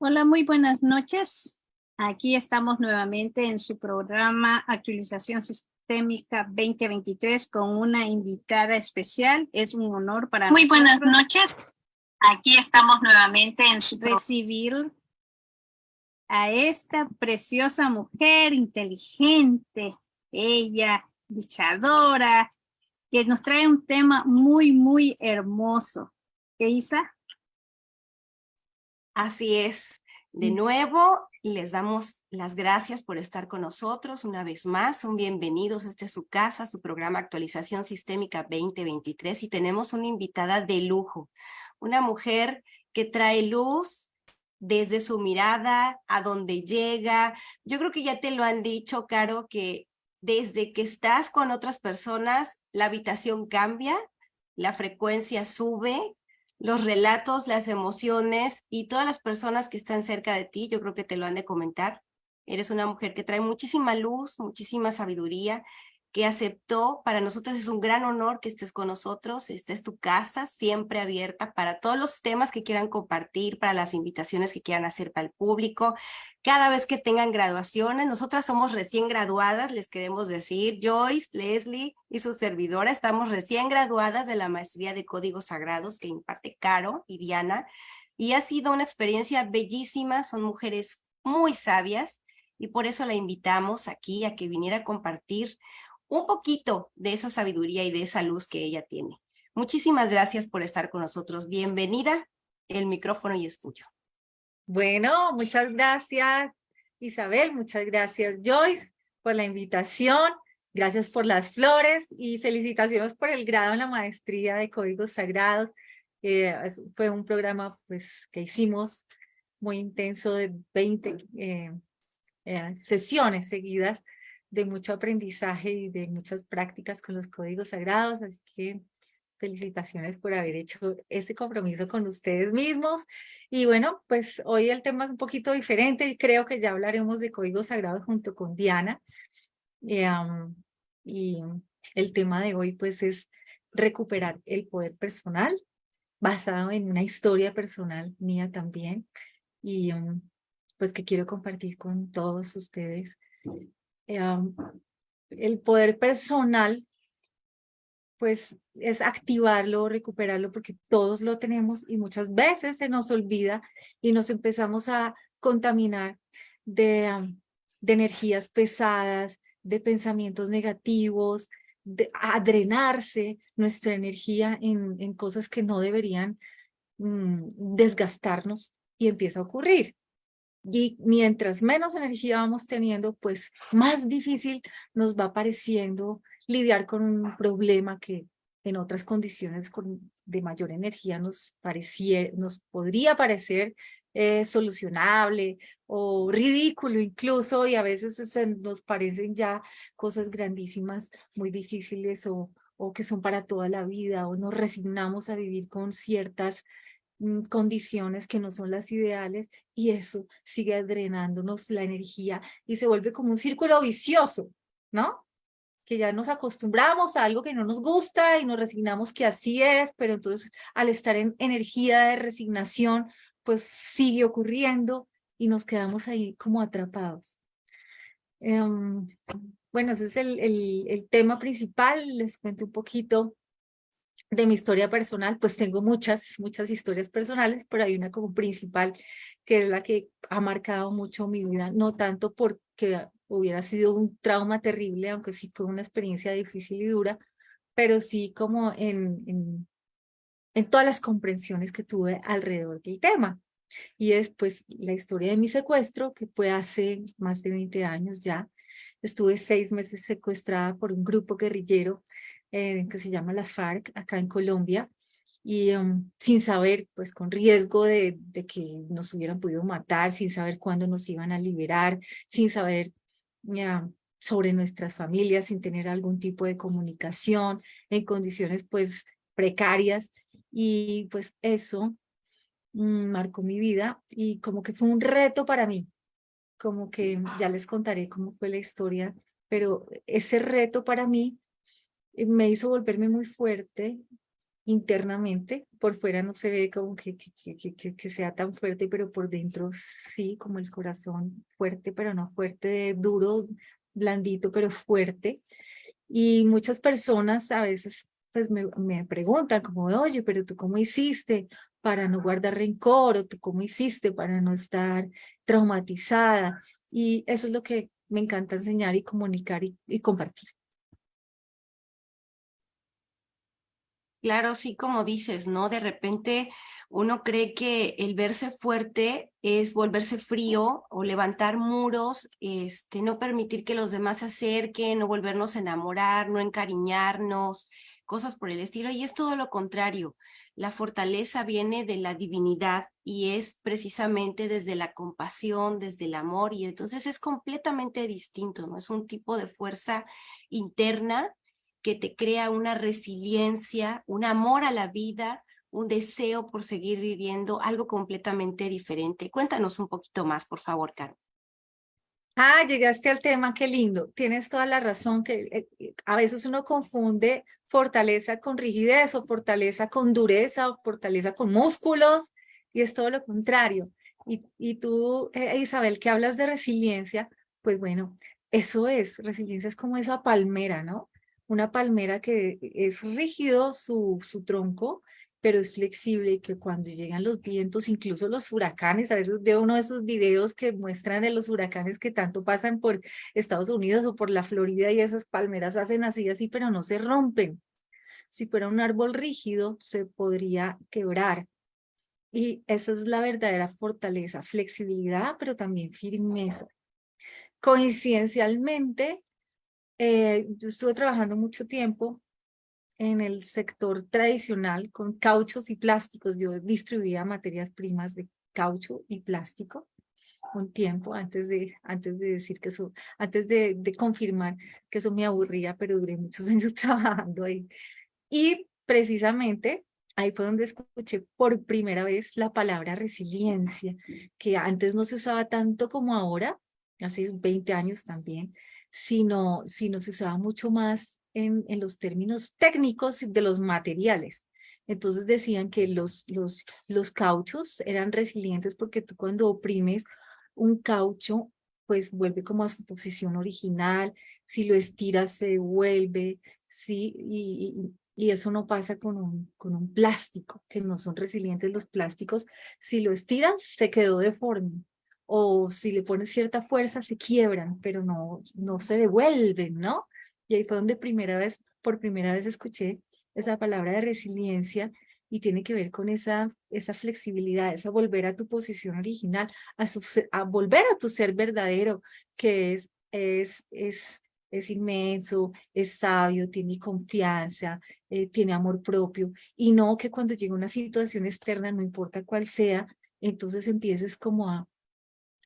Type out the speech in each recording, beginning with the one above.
Hola, muy buenas noches. Aquí estamos nuevamente en su programa Actualización Sistémica 2023 con una invitada especial. Es un honor para Muy buenas noches. Aquí estamos nuevamente en su recibir a esta preciosa mujer inteligente, ella, luchadora, que nos trae un tema muy, muy hermoso. ¿Qué, Isa? Así es. De mm. nuevo, les damos las gracias por estar con nosotros una vez más. Son bienvenidos. Este es su casa, su programa Actualización Sistémica 2023 y tenemos una invitada de lujo, una mujer que trae luz desde su mirada, a donde llega. Yo creo que ya te lo han dicho, Caro, que desde que estás con otras personas, la habitación cambia, la frecuencia sube, los relatos, las emociones y todas las personas que están cerca de ti, yo creo que te lo han de comentar. Eres una mujer que trae muchísima luz, muchísima sabiduría que aceptó. Para nosotros es un gran honor que estés con nosotros. Esta es tu casa, siempre abierta para todos los temas que quieran compartir, para las invitaciones que quieran hacer para el público. Cada vez que tengan graduaciones, nosotras somos recién graduadas, les queremos decir, Joyce, Leslie y su servidora, estamos recién graduadas de la maestría de códigos sagrados que imparte Caro y Diana. Y ha sido una experiencia bellísima, son mujeres muy sabias, y por eso la invitamos aquí a que viniera a compartir un poquito de esa sabiduría y de esa luz que ella tiene. Muchísimas gracias por estar con nosotros. Bienvenida. El micrófono y es tuyo. Bueno, muchas gracias Isabel, muchas gracias Joyce por la invitación. Gracias por las flores y felicitaciones por el grado en la maestría de Códigos Sagrados. Eh, fue un programa pues, que hicimos muy intenso de 20 eh, eh, sesiones seguidas de mucho aprendizaje y de muchas prácticas con los códigos sagrados, así que felicitaciones por haber hecho este compromiso con ustedes mismos. Y bueno, pues hoy el tema es un poquito diferente y creo que ya hablaremos de códigos sagrados junto con Diana. Eh, y el tema de hoy pues es recuperar el poder personal basado en una historia personal mía también y um, pues que quiero compartir con todos ustedes El poder personal, pues es activarlo, recuperarlo, porque todos lo tenemos y muchas veces se nos olvida y nos empezamos a contaminar de, de energías pesadas, de pensamientos negativos, de, a drenarse nuestra energía en, en cosas que no deberían mm, desgastarnos y empieza a ocurrir. Y mientras menos energía vamos teniendo, pues más difícil nos va pareciendo lidiar con un problema que en otras condiciones con, de mayor energía nos, parecía, nos podría parecer eh, solucionable o ridículo incluso y a veces nos parecen ya cosas grandísimas, muy difíciles o, o que son para toda la vida o nos resignamos a vivir con ciertas condiciones que no son las ideales y eso sigue drenándonos la energía y se vuelve como un círculo vicioso, ¿no? Que ya nos acostumbramos a algo que no nos gusta y nos resignamos que así es, pero entonces al estar en energía de resignación, pues sigue ocurriendo y nos quedamos ahí como atrapados. Em, bueno, ese es el, el, el tema principal, les cuento un poquito de mi historia personal, pues tengo muchas, muchas historias personales, pero hay una como principal que es la que ha marcado mucho mi vida, no tanto porque hubiera sido un trauma terrible, aunque sí fue una experiencia difícil y dura, pero sí como en, en, en todas las comprensiones que tuve alrededor del tema. Y es pues la historia de mi secuestro, que fue hace más de 20 años ya. Estuve seis meses secuestrada por un grupo guerrillero eh, que se llama las FARC acá en Colombia y um, sin saber, pues con riesgo de, de, que nos hubieran podido matar, sin saber cuándo nos iban a liberar, sin saber sobre nuestras familias, sin tener algún tipo de comunicación, en condiciones pues precarias y pues eso mm, marcó mi vida y como que fue un reto para mí, como que ya les contaré cómo fue la historia, pero ese reto para mí me hizo volverme muy fuerte internamente, por fuera no se ve como que, que, que, sea tan fuerte, pero por dentro sí, como el corazón fuerte, pero no fuerte, duro, blandito, pero fuerte. Y muchas personas a veces pues me, me preguntan como, oye, pero tú cómo hiciste para no guardar rencor, o tú cómo hiciste para no estar traumatizada. Y eso es lo que me encanta enseñar y comunicar y compartir. Claro, sí, como dices, ¿no? De repente uno cree que el verse fuerte es volverse frío o levantar muros, este, no permitir que los demás se acerquen, no volvernos a enamorar, no encariñarnos, cosas por el estilo. Y es todo lo contrario. La fortaleza viene de la divinidad y es precisamente desde la compasión, desde el amor. Y entonces es completamente distinto, ¿no? Es un tipo de fuerza interna que te crea una resiliencia, un amor a la vida, un deseo por seguir viviendo, algo completamente diferente. Cuéntanos un poquito más, por favor, Caro. Ah, llegaste al tema, qué lindo. Tienes toda la razón que eh, eh, a veces uno confunde fortaleza con rigidez o fortaleza con dureza o fortaleza con músculos y es todo lo contrario. Y, y tú, eh, Isabel, que hablas de resiliencia, pues bueno, eso es, resiliencia es como esa palmera, ¿no? Una palmera que es rígido su, su tronco, pero es flexible y que cuando llegan los vientos, incluso los huracanes, a veces veo uno de esos videos que muestran de los huracanes que tanto pasan por Estados Unidos o por la Florida y esas palmeras hacen así, así, pero no se rompen. Si fuera un árbol rígido, se podría quebrar. Y esa es la verdadera fortaleza, flexibilidad, pero también firmeza. Coincidencialmente, eh, yo estuve trabajando mucho tiempo en el sector tradicional con cauchos y plásticos. Yo distribuía materias primas de caucho y plástico un tiempo antes de, antes de decir que eso, antes de, de confirmar que eso me aburría, pero duré muchos años trabajando ahí. Y precisamente ahí fue donde escuché por primera vez la palabra resiliencia, que antes no se usaba tanto como ahora, hace 20 años también, sino, sino se usaba mucho más en, en los términos técnicos de los materiales. Entonces decían que los, los, los cauchos eran resilientes porque tú cuando oprimes un caucho, pues vuelve como a su posición original, si lo estiras se devuelve, ¿sí? Y, y, eso no pasa con un, con un plástico, que no son resilientes los plásticos. Si lo estiras, se quedó deforme o si le pones cierta fuerza se quiebran, pero no, no se devuelven, ¿no? Y ahí fue donde primera vez, por primera vez escuché esa palabra de resiliencia y tiene que ver con esa, esa flexibilidad, esa volver a tu posición original, a, a volver a tu ser verdadero, que es, es, es, es inmenso, es sabio, tiene confianza, eh, tiene amor propio, y no que cuando llega una situación externa, no importa cuál sea, entonces empieces como a,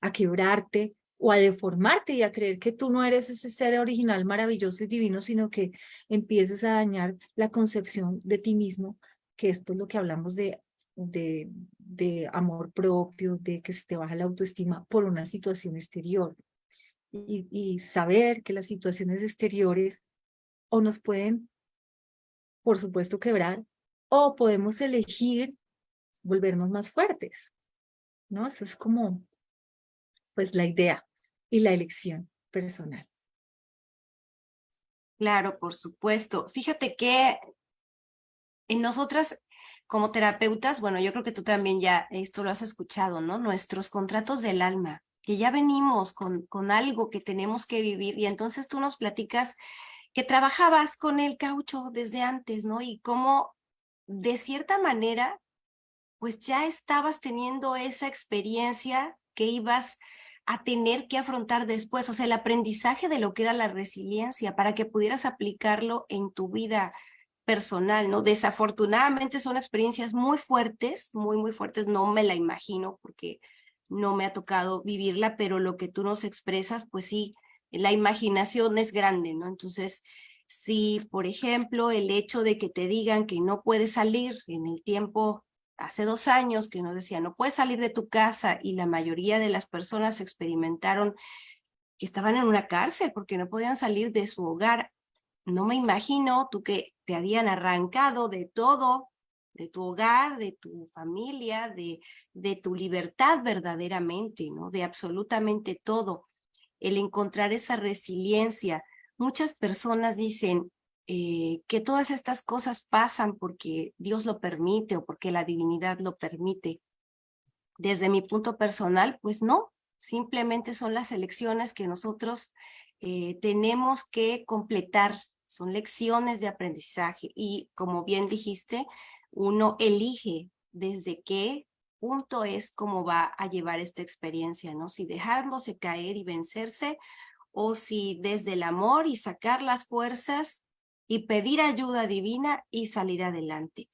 a quebrarte o a deformarte y a creer que tú no eres ese ser original maravilloso y divino, sino que empieces a dañar la concepción de ti mismo, que esto es lo que hablamos de, de, de amor propio, de que se te baja la autoestima por una situación exterior. Y, y saber que las situaciones exteriores o nos pueden, por supuesto, quebrar, o podemos elegir volvernos más fuertes, ¿no? Eso es como pues la idea y la elección personal. Claro, por supuesto. Fíjate que en nosotras como terapeutas, bueno, yo creo que tú también ya esto lo has escuchado, ¿no? Nuestros contratos del alma, que ya venimos con, con algo que tenemos que vivir y entonces tú nos platicas que trabajabas con el caucho desde antes, ¿no? Y cómo de cierta manera, pues ya estabas teniendo esa experiencia que ibas a tener que afrontar después, o sea, el aprendizaje de lo que era la resiliencia para que pudieras aplicarlo en tu vida personal, ¿no? Desafortunadamente son experiencias muy fuertes, muy, muy fuertes, no me la imagino porque no me ha tocado vivirla, pero lo que tú nos expresas, pues sí, la imaginación es grande, ¿no? Entonces, si, por ejemplo, el hecho de que te digan que no puedes salir en el tiempo hace dos años que nos decía, no puedes salir de tu casa y la mayoría de las personas experimentaron que estaban en una cárcel porque no podían salir de su hogar. No me imagino tú que te habían arrancado de todo de tu hogar, de tu familia, de, de tu libertad verdaderamente, ¿no? De absolutamente todo. El encontrar esa resiliencia. Muchas personas dicen eh, que todas estas cosas pasan porque Dios lo permite o porque la divinidad lo permite. Desde mi punto personal, pues no, simplemente son las elecciones que nosotros eh, tenemos que completar, son lecciones de aprendizaje y como bien dijiste, uno elige desde qué punto es cómo va a llevar esta experiencia, ¿no? Si dejándose caer y vencerse o si desde el amor y sacar las fuerzas y pedir ayuda divina y salir adelante.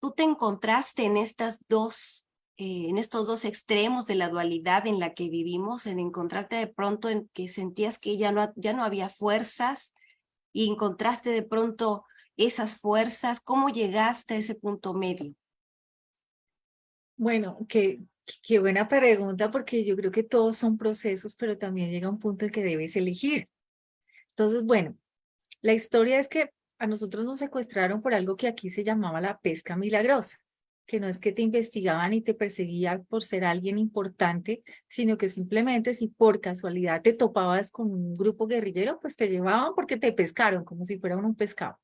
Tú te encontraste en estas dos, eh, en estos dos extremos de la dualidad en la que vivimos, en encontrarte de pronto en que sentías que ya no, ya no había fuerzas y encontraste de pronto esas fuerzas? ¿Cómo llegaste a ese punto medio? Bueno, qué, qué buena pregunta porque yo creo que todos son procesos, pero también llega un punto en que debes elegir. Entonces, bueno, la historia es que a nosotros nos secuestraron por algo que aquí se llamaba la pesca milagrosa, que no es que te investigaban y te perseguían por ser alguien importante, sino que simplemente si por casualidad te topabas con un grupo guerrillero, pues te llevaban porque te pescaron, como si fuera un pescado.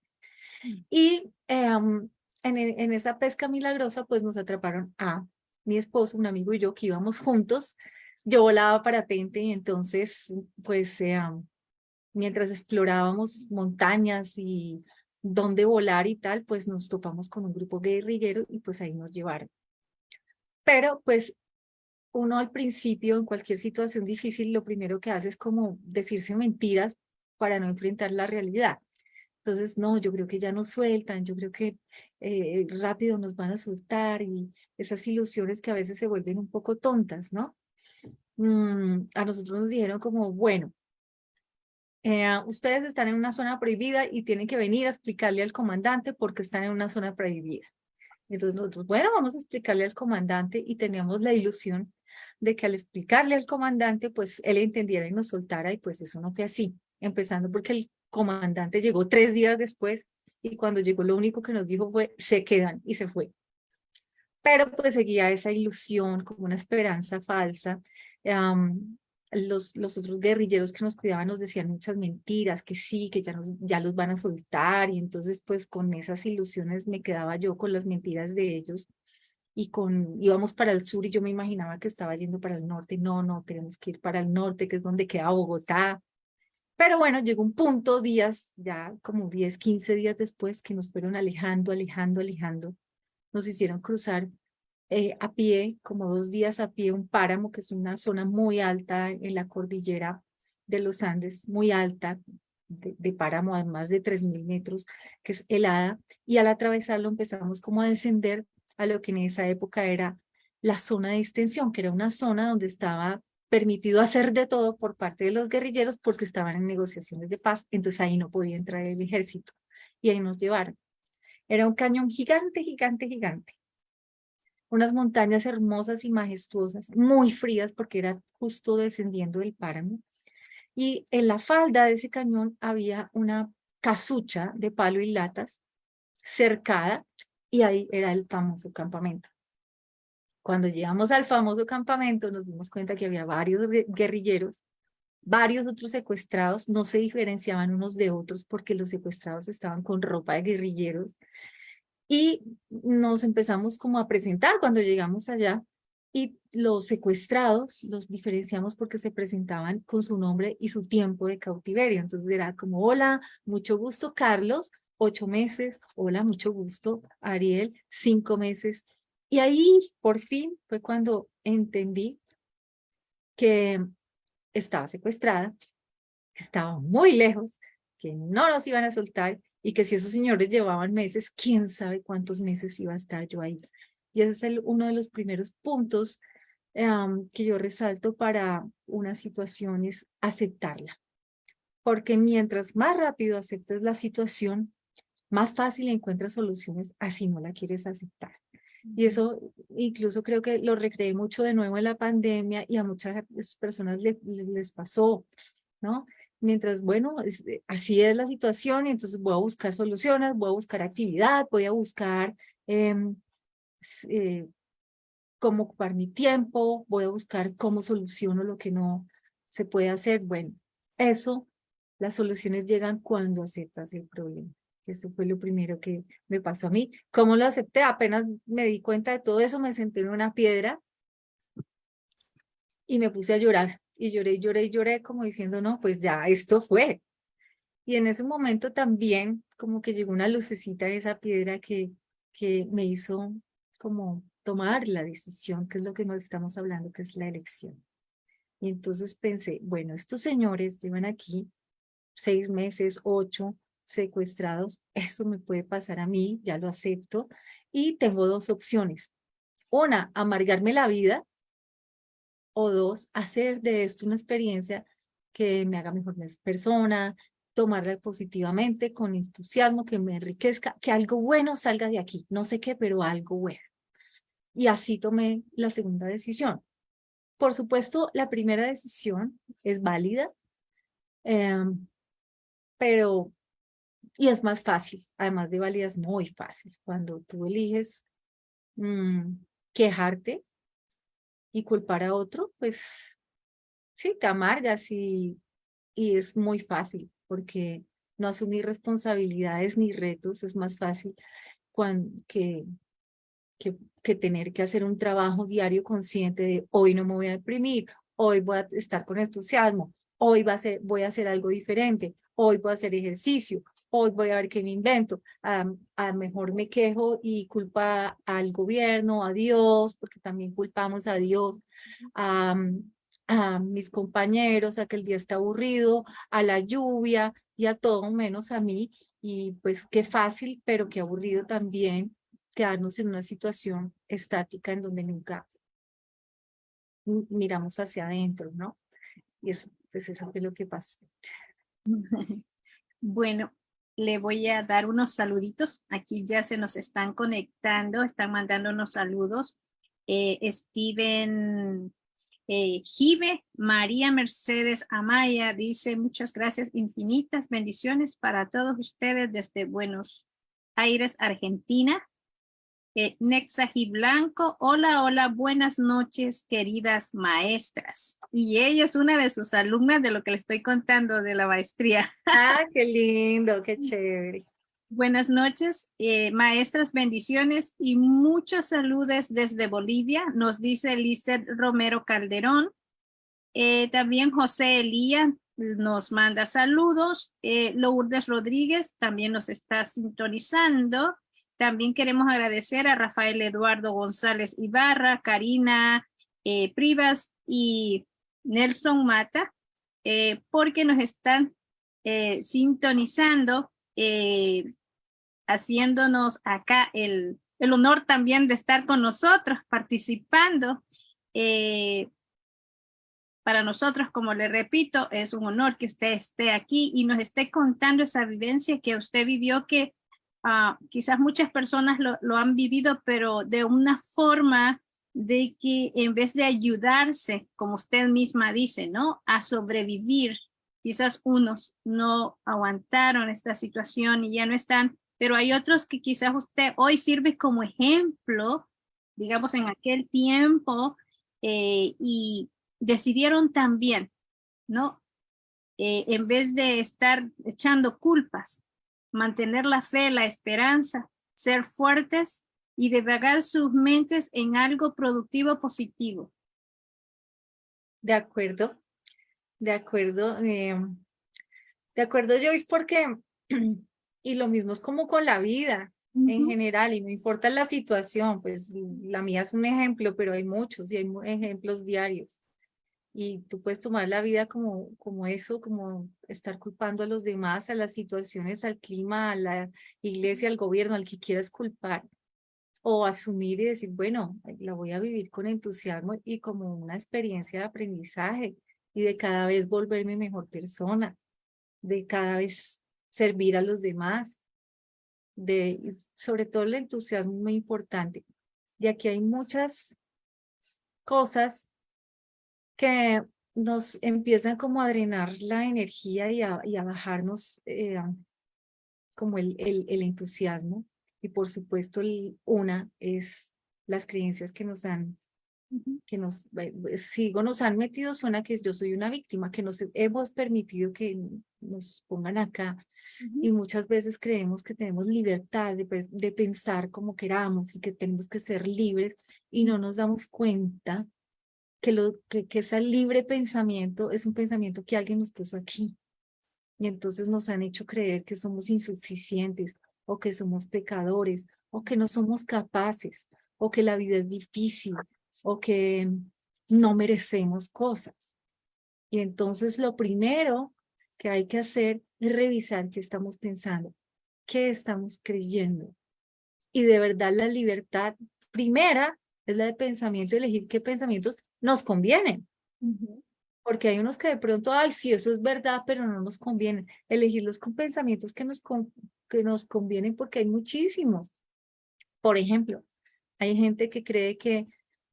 Y em, en, e, en, esa pesca milagrosa, pues nos atraparon a mi esposo, un amigo y yo que íbamos juntos. Yo volaba parapente y entonces, pues, em, mientras explorábamos montañas y dónde volar y tal, pues nos topamos con un grupo guerrillero y pues ahí nos llevaron. Pero pues uno al principio, en cualquier situación difícil, lo primero que hace es como decirse mentiras para no enfrentar la realidad. Entonces, no, yo creo que ya nos sueltan, yo creo que eh, rápido nos van a soltar y esas ilusiones que a veces se vuelven un poco tontas, ¿no? Mm, a nosotros nos dijeron como, bueno, eh, ustedes están en una zona prohibida y tienen que venir a explicarle al comandante por qué están en una zona prohibida. Entonces nosotros, bueno, vamos a explicarle al comandante y teníamos la ilusión de que al explicarle al comandante, pues él entendiera y nos soltara y pues eso no fue así. Empezando porque el comandante llegó tres días después y cuando llegó lo único que nos dijo fue se quedan y se fue. Pero pues seguía esa ilusión como una esperanza falsa. Los, los otros guerrilleros que nos cuidaban nos decían muchas mentiras, que sí, que ya, nos, ya los van a soltar y entonces pues con esas ilusiones me quedaba yo con las mentiras de ellos y con íbamos para el sur y yo me imaginaba que estaba yendo para el norte. No, no, tenemos que ir para el norte, que es donde queda Bogotá. Pero bueno, llegó un punto, días, ya como 10, 15 días después, que nos fueron alejando, alejando, alejando. Nos hicieron cruzar eh, a pie, como dos días a pie, un páramo, que es una zona muy alta en la cordillera de los Andes, muy alta, de, páramo a más de 3.000 metros, que es helada. Y al atravesarlo empezamos como a descender a lo que en esa época era la zona de extensión, que era una zona donde estaba permitido hacer de todo por parte de los guerrilleros porque estaban en negociaciones de paz, entonces ahí no podía entrar el ejército y ahí nos llevaron. Era un cañón gigante, gigante, gigante. Unas montañas hermosas y majestuosas, muy frías porque era justo descendiendo del páramo. Y en la falda de ese cañón había una casucha de palo y latas cercada y ahí era el famoso campamento. Cuando llegamos al famoso campamento nos dimos cuenta que había varios guerrilleros, varios otros secuestrados, no se diferenciaban unos de otros porque los secuestrados estaban con ropa de guerrilleros y nos empezamos como a presentar cuando llegamos allá y los secuestrados los diferenciamos porque se presentaban con su nombre y su tiempo de cautiverio. Entonces era como, hola, mucho gusto Carlos, ocho meses, hola, mucho gusto Ariel, cinco meses, y ahí, por fin, fue cuando entendí que estaba secuestrada, que estaba muy lejos, que no nos iban a soltar y que si esos señores llevaban meses, quién sabe cuántos meses iba a estar yo ahí. Y ese es el, uno de los primeros puntos que yo resalto para una situación es aceptarla. Porque mientras más rápido aceptes la situación, más fácil encuentras soluciones así no la quieres aceptar. Y eso incluso creo que lo recreé mucho de nuevo en la pandemia y a muchas personas les, les pasó, ¿no? Mientras, bueno, eh, así es la situación, y entonces voy a buscar soluciones, voy a buscar actividad, voy a buscar em, eh, cómo ocupar mi tiempo, voy a buscar cómo soluciono lo que no se puede hacer. Bueno, eso, las soluciones llegan cuando aceptas el problema. Eso fue lo primero que me pasó a mí. ¿Cómo lo acepté? Apenas me di cuenta de todo eso, me senté en una piedra y me puse a llorar. Y lloré, lloré, lloré como diciendo, no, pues ya, esto fue. Y en ese momento también como que llegó una lucecita de esa piedra que, que me hizo como tomar la decisión, que es lo que nos estamos hablando, que es la elección. Y entonces pensé, bueno, estos señores llevan aquí seis meses, ocho, secuestrados, eso me puede pasar a mí, ya lo acepto, y tengo dos opciones. Una, amargarme la vida, dos, hacer de esto una experiencia que me haga mejor persona, tomarla positivamente, con entusiasmo, que me enriquezca, que algo bueno salga de aquí, no sé qué, pero algo bueno. Y así tomé la segunda decisión. Por supuesto, la primera decisión es válida, em, pero, y es más fácil, además de válida es muy fácil, cuando tú eliges mm, quejarte y culpar a otro, pues sí, te amargas y, y es muy fácil, porque no asumir responsabilidades ni retos es más fácil cuando, que, que, tener que hacer un trabajo diario consciente de hoy no me voy a deprimir, hoy voy a estar con entusiasmo, hoy va a ser, voy a hacer algo diferente, hoy voy a hacer ejercicio, hoy voy a ver qué me invento, a lo mejor me quejo y culpa al gobierno, a Dios, porque también culpamos a Dios, a, mis compañeros, a que el día está aburrido, a la lluvia y a todo menos a mí, y pues qué fácil, pero qué aburrido también quedarnos en una situación estática en donde nunca miramos hacia adentro, ¿no? Y es, pues eso es lo que pasa. Bueno, le voy a dar unos saluditos. Aquí ya se nos están conectando, están mandando unos saludos. Eh, Steven eh, María Mercedes Amaya dice muchas gracias, infinitas bendiciones para todos ustedes desde Buenos Aires, Argentina. Eh, Nexa Blanco, hola, hola, buenas noches, queridas maestras. Y ella es una de sus alumnas de lo que le estoy contando de la maestría. Ah, qué lindo, qué chévere. Buenas noches, eh, maestras, bendiciones y muchos saludos desde Bolivia, nos dice Lizeth Romero Calderón. Eh, también José Elía nos manda saludos. Eh, Lourdes Rodríguez también nos está sintonizando. También queremos agradecer a Rafael Eduardo González Ibarra, Karina eh, Privas y Nelson Mata, eh, porque nos están eh, sintonizando, haciéndonos acá el, el, honor también de estar con nosotros, participando. para nosotros, como le repito, es un honor que usted esté aquí y nos esté contando esa vivencia que usted vivió que Ah, quizás muchas personas lo, han vivido, pero de una forma de que en vez de ayudarse, como usted misma dice, ¿no? A sobrevivir, quizás unos no aguantaron esta situación y ya no están, pero hay otros que quizás usted hoy sirve como ejemplo, digamos en aquel tiempo, eh, y decidieron también, ¿no? Eh, en vez de estar echando culpas, mantener la fe, la esperanza, ser fuertes y devagar sus mentes en algo productivo positivo. De acuerdo, de acuerdo. Em, de acuerdo, Joyce, porque, y lo mismo es como con la vida en general, y no importa la situación, pues la mía es un ejemplo, pero hay muchos y hay ejemplos diarios y tú puedes tomar la vida como, como eso, como estar culpando a los demás, a las situaciones, al clima, a la iglesia, al gobierno, al que quieras culpar, o asumir y decir, bueno, la voy a vivir con entusiasmo y como una experiencia de aprendizaje y de cada vez volverme mejor persona, de cada vez servir a los demás, de sobre todo el entusiasmo muy importante. Y aquí hay muchas cosas que nos empiezan como a drenar la energía y a, y a bajarnos eh, como el, el, el, entusiasmo. Y por supuesto, una es las creencias que nos han, que nos, sigo, nos han metido, suena que yo soy una víctima, que nos hemos permitido que nos pongan acá. Y muchas veces creemos que tenemos libertad de, de pensar como queramos y que tenemos que ser libres y no nos damos cuenta que, lo, que, que ese libre pensamiento es un pensamiento que alguien nos puso aquí. Y entonces nos han hecho creer que somos insuficientes o que somos pecadores o que no somos capaces o que la vida es difícil o que no merecemos cosas. Y entonces lo primero que hay que hacer es revisar qué estamos pensando, qué estamos creyendo. Y de verdad la libertad primera es la de pensamiento, elegir qué pensamientos nos convienen. Porque hay unos que de pronto, ay, sí, eso es verdad, pero no nos conviene. Elegirlos con pensamientos que nos, que nos convienen porque hay muchísimos. Por ejemplo, hay gente que cree que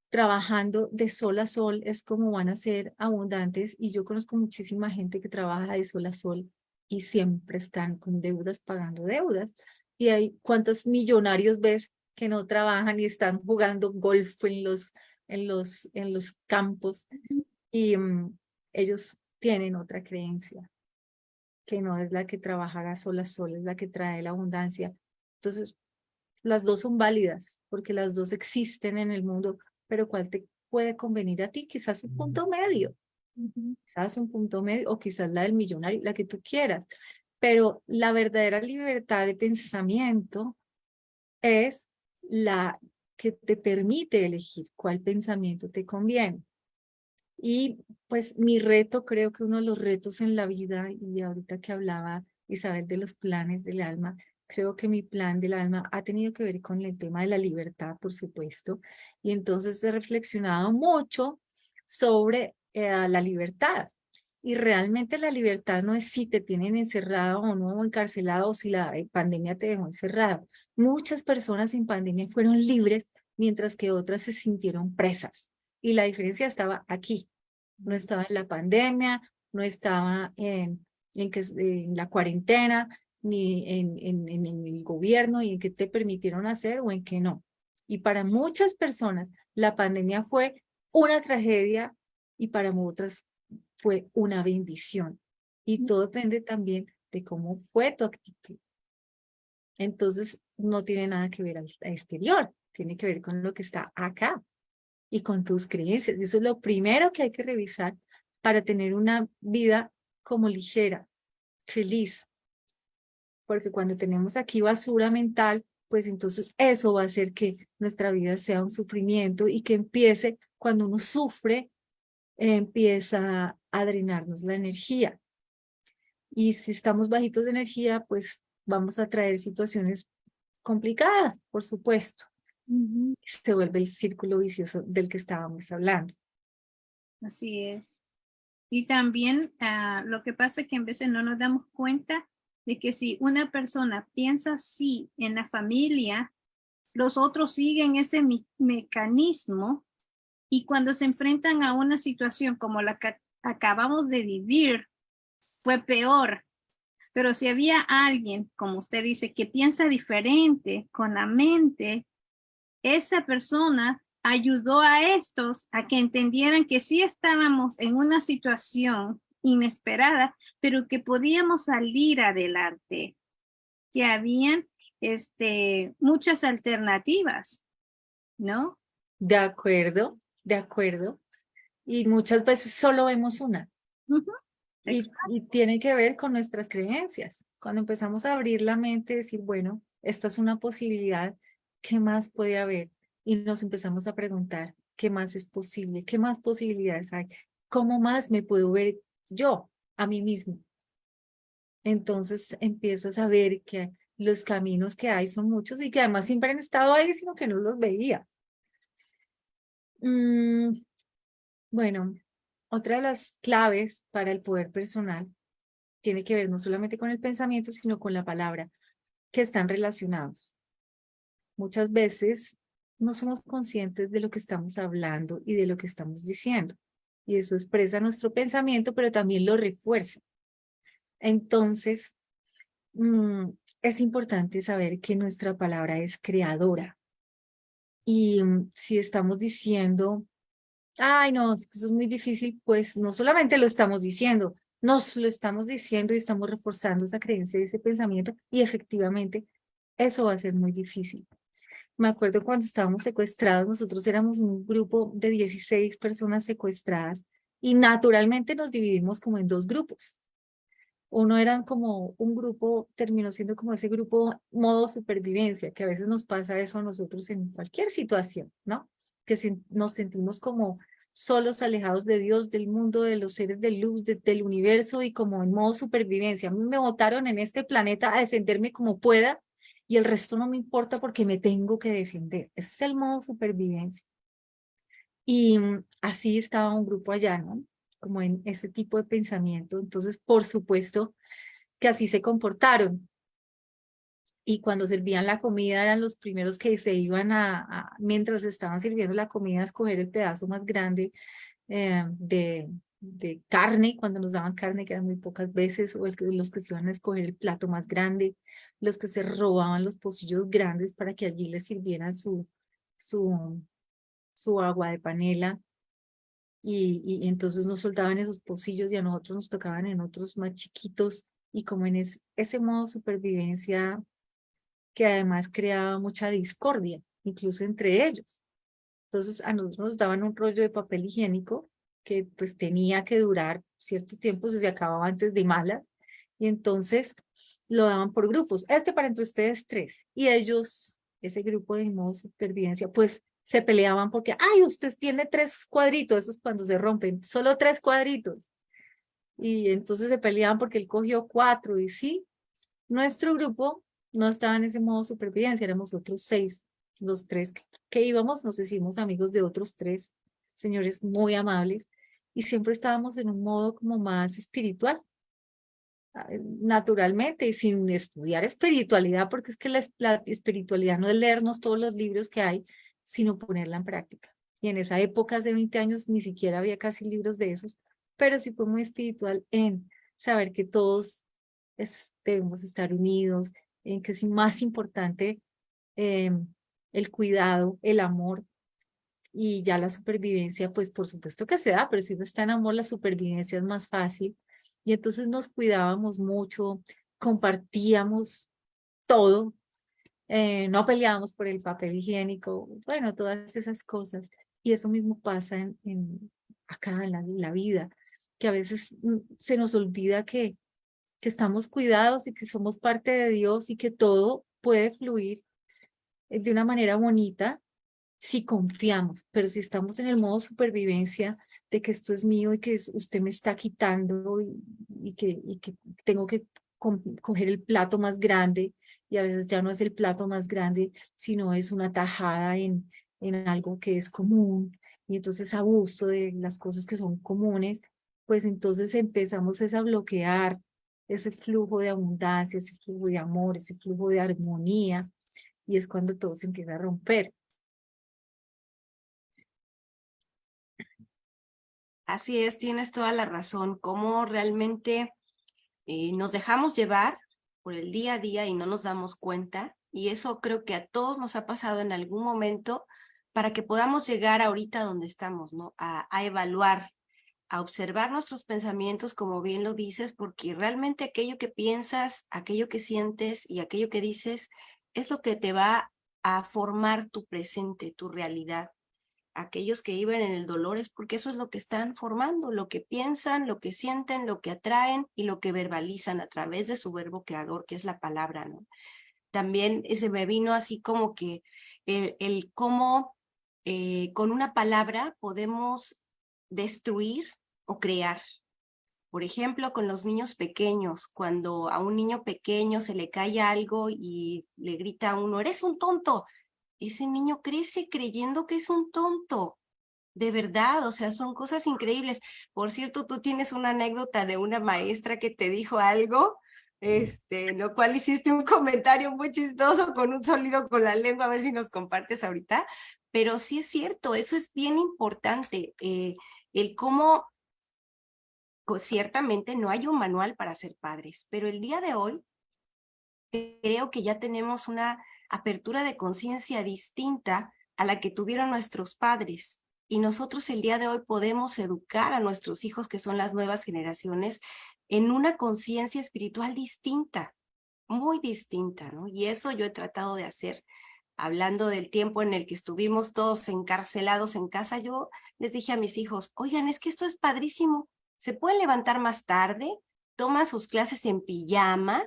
trabajando de sol a sol es como van a ser abundantes y yo conozco muchísima gente que trabaja de sol a sol y siempre están con deudas, pagando deudas. Y hay cuántos millonarios ves que no trabajan y están jugando golf en los en los, en los campos y mm, ellos tienen otra creencia que no es la que trabajará sola sola, es la que trae la abundancia. Entonces, las dos son válidas porque las dos existen en el mundo, pero ¿cuál te puede convenir a ti? Quizás un punto medio, quizás un punto medio o quizás la del millonario, la que tú quieras. Pero la verdadera libertad de pensamiento es la que te permite elegir cuál pensamiento te conviene. Y pues mi reto, creo que uno de los retos en la vida, y ahorita que hablaba Isabel de los planes del alma, creo que mi plan del alma ha tenido que ver con el tema de la libertad, por supuesto, y entonces he reflexionado mucho sobre eh, la libertad. Y realmente la libertad no es si te tienen encerrado o no encarcelado o si la pandemia te dejó encerrado. Muchas personas en pandemia fueron libres mientras que otras se sintieron presas. Y la diferencia estaba aquí. No estaba en la pandemia, no estaba en, en, que, en la cuarentena, ni en, en, en el gobierno y en qué te permitieron hacer o en qué no. Y para muchas personas la pandemia fue una tragedia y para otras fue una bendición. Y todo depende también de cómo fue tu actitud. Entonces, no tiene nada que ver al exterior, tiene que ver con lo que está acá y con tus creencias. Eso es lo primero que hay que revisar para tener una vida como ligera, feliz. Porque cuando tenemos aquí basura mental, pues entonces eso va a hacer que nuestra vida sea un sufrimiento y que empiece, cuando uno sufre, empieza a drenarnos la energía. Y si estamos bajitos de energía, pues vamos a traer situaciones complicadas, por supuesto. Se vuelve el círculo vicioso del que estábamos hablando. Así es. Y también ah, lo que pasa es que a veces no nos damos cuenta de que si una persona piensa así en la familia, los otros siguen ese mecanismo y cuando se enfrentan a una situación como la acabamos de vivir, fue peor pero si había alguien, como usted dice, que piensa diferente con la mente, esa persona ayudó a estos a que entendieran que sí estábamos en una situación inesperada, pero que podíamos salir adelante, que habían este, muchas alternativas, ¿no? De acuerdo, de acuerdo. Y muchas veces solo vemos una. Y, tiene que ver con nuestras creencias. Cuando empezamos a abrir la mente, decir, bueno, esta es una posibilidad, ¿qué más puede haber? Y nos empezamos a preguntar, ¿qué más es posible? ¿Qué más posibilidades hay? ¿Cómo más me puedo ver yo a mí mismo? Entonces empiezas a ver que los caminos que hay son muchos y que además siempre han estado ahí, sino que no los veía. Mm, bueno, otra de las claves para el poder personal tiene que ver no solamente con el pensamiento, sino con la palabra, que están relacionados. Muchas veces no somos conscientes de lo que estamos hablando y de lo que estamos diciendo. y eso expresa nuestro pensamiento, pero también lo refuerza. Entonces, mm, es importante saber que nuestra palabra es creadora. Y mm, si estamos diciendo, ay no, eso es muy difícil, pues no solamente lo estamos diciendo, nos lo estamos diciendo y estamos reforzando esa creencia y ese pensamiento y efectivamente eso va a ser muy difícil. Me acuerdo cuando estábamos secuestrados, nosotros éramos un grupo de 16 personas secuestradas y naturalmente nos dividimos como en dos grupos. Uno era como un grupo, terminó siendo como ese grupo modo supervivencia, que a veces nos pasa eso a nosotros en cualquier situación, ¿no? Que nos sentimos como solos, alejados de Dios, del mundo, de los seres de luz, del universo y como en modo supervivencia. A mí me votaron en este planeta a defenderme como pueda y el resto no me importa porque me tengo que defender. Ese es el modo supervivencia. Y mm, así estaba un grupo allá, ¿no? Como en ese tipo de pensamiento. Entonces, por supuesto que así se comportaron. Y cuando servían la comida eran los primeros que se iban a, mientras estaban sirviendo la comida, a escoger el pedazo más grande eh, de, de carne, cuando nos daban carne, que eran muy pocas veces, o el, los que se iban a escoger el plato más grande los que se robaban los pocillos grandes para que allí les sirvieran su, su, su agua de panela. Y, y, entonces nos soltaban esos pocillos y a nosotros nos tocaban en otros más chiquitos y como en ese modo supervivencia que además creaba mucha discordia, incluso entre ellos. Entonces a nosotros nos daban un rollo de papel higiénico que pues tenía que durar cierto tiempo, se acababa antes de mala, y entonces lo daban por grupos, este para entre ustedes tres, y ellos, ese grupo de modo supervivencia, pues se peleaban porque, ay, usted tiene tres cuadritos, eso es cuando se rompen, solo tres cuadritos. Y entonces se peleaban porque él cogió cuatro, y sí, nuestro grupo no estaba en ese modo supervivencia, éramos otros seis, los tres que, íbamos, nos hicimos amigos de otros tres señores muy amables, y siempre estábamos en un modo como más espiritual, naturalmente y sin estudiar espiritualidad, porque es que la, espiritualidad no es leernos todos los libros que hay, sino ponerla en práctica. Y en esa época, hace 20 años, ni siquiera había casi libros de esos, pero sí fue muy espiritual en saber que todos debemos estar unidos, en que es más importante em, el cuidado, el amor, y ya la supervivencia, pues por supuesto que se da, pero si uno está en amor, la supervivencia es más fácil, y entonces nos cuidábamos mucho, compartíamos todo, eh, no peleábamos por el papel higiénico, bueno, todas esas cosas. Y eso mismo pasa en, acá en la, vida, que a veces mm, se nos olvida que, que estamos cuidados y que somos parte de Dios y que todo puede fluir eh, de una manera bonita si confiamos, pero si estamos en el modo supervivencia, de que esto es mío y que usted me está quitando y, que, y que tengo que coger el plato más grande y a veces ya no es el plato más grande, sino es una tajada en, en algo que es común y entonces abuso de las cosas que son comunes, pues entonces empezamos a bloquear ese flujo de abundancia, ese flujo de amor, ese flujo de armonía y es cuando todo se empieza a romper. Así es, tienes toda la razón, cómo realmente eh, nos dejamos llevar por el día a día y no nos damos cuenta, y eso creo que a todos nos ha pasado en algún momento para que podamos llegar ahorita donde estamos, ¿no? A, a evaluar, a observar nuestros pensamientos, como bien lo dices, porque realmente aquello que piensas, aquello que sientes y aquello que dices es lo que te va a formar tu presente, tu realidad aquellos que viven en el dolor es porque eso es lo que están formando, lo que piensan, lo que sienten, lo que atraen y lo que verbalizan a través de su verbo creador, que es la palabra. También ese me vino así como que el, cómo eh, con una palabra podemos destruir o crear. Por ejemplo, con los niños pequeños, cuando a un niño pequeño se le cae algo y le grita a uno, eres un tonto, ese niño crece creyendo que es un tonto. De verdad, o sea, son cosas increíbles. Por cierto, tú tienes una anécdota de una maestra que te dijo algo, este, lo cual hiciste un comentario muy chistoso con un sonido con la lengua, a ver si nos compartes ahorita. Pero sí es cierto, eso es bien importante. Eh, el cómo ciertamente no hay un manual para ser padres, pero el día de hoy creo que ya tenemos una apertura de conciencia distinta a la que tuvieron nuestros padres. Y nosotros el día de hoy podemos educar a nuestros hijos, que son las nuevas generaciones, en una conciencia espiritual distinta, muy distinta, ¿no? Y eso yo he tratado de hacer. Hablando del tiempo en el que estuvimos todos encarcelados en casa, yo les dije a mis hijos, oigan, es que esto es padrísimo. Se pueden levantar más tarde, toman sus clases en pijama,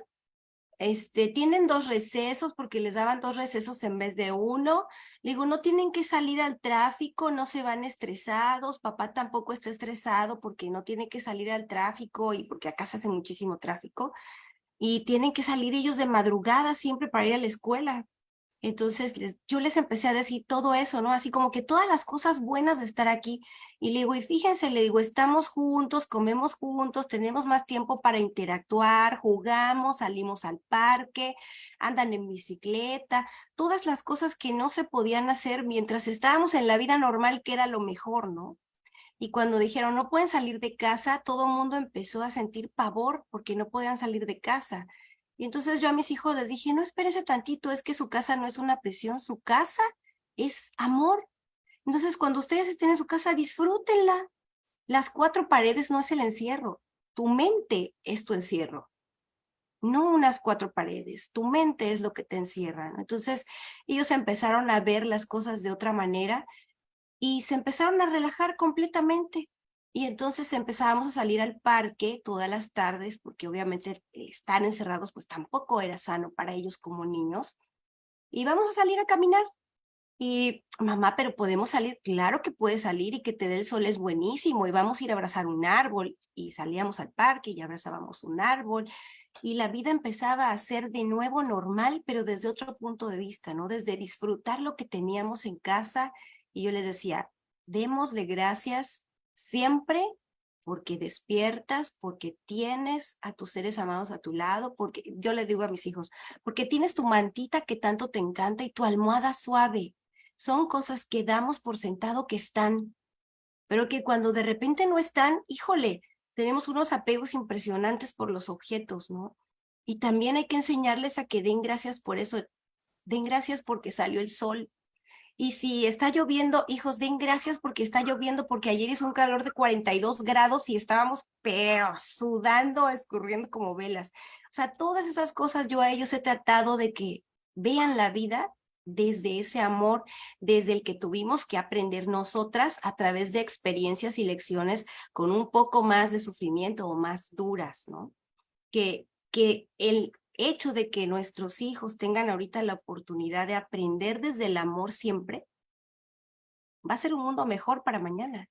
este, tienen dos recesos porque les daban dos recesos en vez de uno. Le digo, no tienen que salir al tráfico, no se van estresados, papá tampoco está estresado porque no tiene que salir al tráfico y porque acá se hace muchísimo tráfico. Y tienen que salir ellos de madrugada siempre para ir a la escuela. Entonces yo les empecé a decir todo eso, ¿no? Así como que todas las cosas buenas de estar aquí. Y le digo, y fíjense, le digo, estamos juntos, comemos juntos, tenemos más tiempo para interactuar, jugamos, salimos al parque, andan en bicicleta, todas las cosas que no se podían hacer mientras estábamos en la vida normal, que era lo mejor, ¿no? Y cuando dijeron, no pueden salir de casa, todo el mundo empezó a sentir pavor porque no podían salir de casa. Y entonces yo a mis hijos les dije, no espérese tantito, es que su casa no es una presión, su casa es amor. Entonces cuando ustedes estén en su casa, disfrútenla. Las cuatro paredes no es el encierro, tu mente es tu encierro. No unas cuatro paredes, tu mente es lo que te encierra. Entonces ellos empezaron a ver las cosas de otra manera y se empezaron a relajar completamente. Y entonces empezábamos a salir al parque todas las tardes, porque obviamente estar encerrados pues tampoco era sano para ellos como niños. Y vamos a salir a caminar. Y mamá, pero podemos salir, claro que puedes salir y que te dé el sol es buenísimo y vamos a ir a abrazar un árbol y salíamos al parque y abrazábamos un árbol y la vida empezaba a ser de nuevo normal, pero desde otro punto de vista, ¿no? Desde disfrutar lo que teníamos en casa y yo les decía, démosle gracias siempre porque despiertas, porque tienes a tus seres amados a tu lado, porque yo le digo a mis hijos, porque tienes tu mantita que tanto te encanta y tu almohada suave. Son cosas que damos por sentado que están, pero que cuando de repente no están, híjole, tenemos unos apegos impresionantes por los objetos, ¿no? Y también hay que enseñarles a que den gracias por eso, den gracias porque salió el sol, y si está lloviendo, hijos, den gracias porque está lloviendo, porque ayer hizo un calor de 42 grados y estábamos pero sudando, escurriendo como velas. O sea, todas esas cosas yo a ellos he tratado de que vean la vida desde ese amor, desde el que tuvimos que aprender nosotras a través de experiencias y lecciones con un poco más de sufrimiento o más duras, ¿no? Que, que el hecho de que nuestros hijos tengan ahorita la oportunidad de aprender desde el amor siempre, va a ser un mundo mejor para mañana.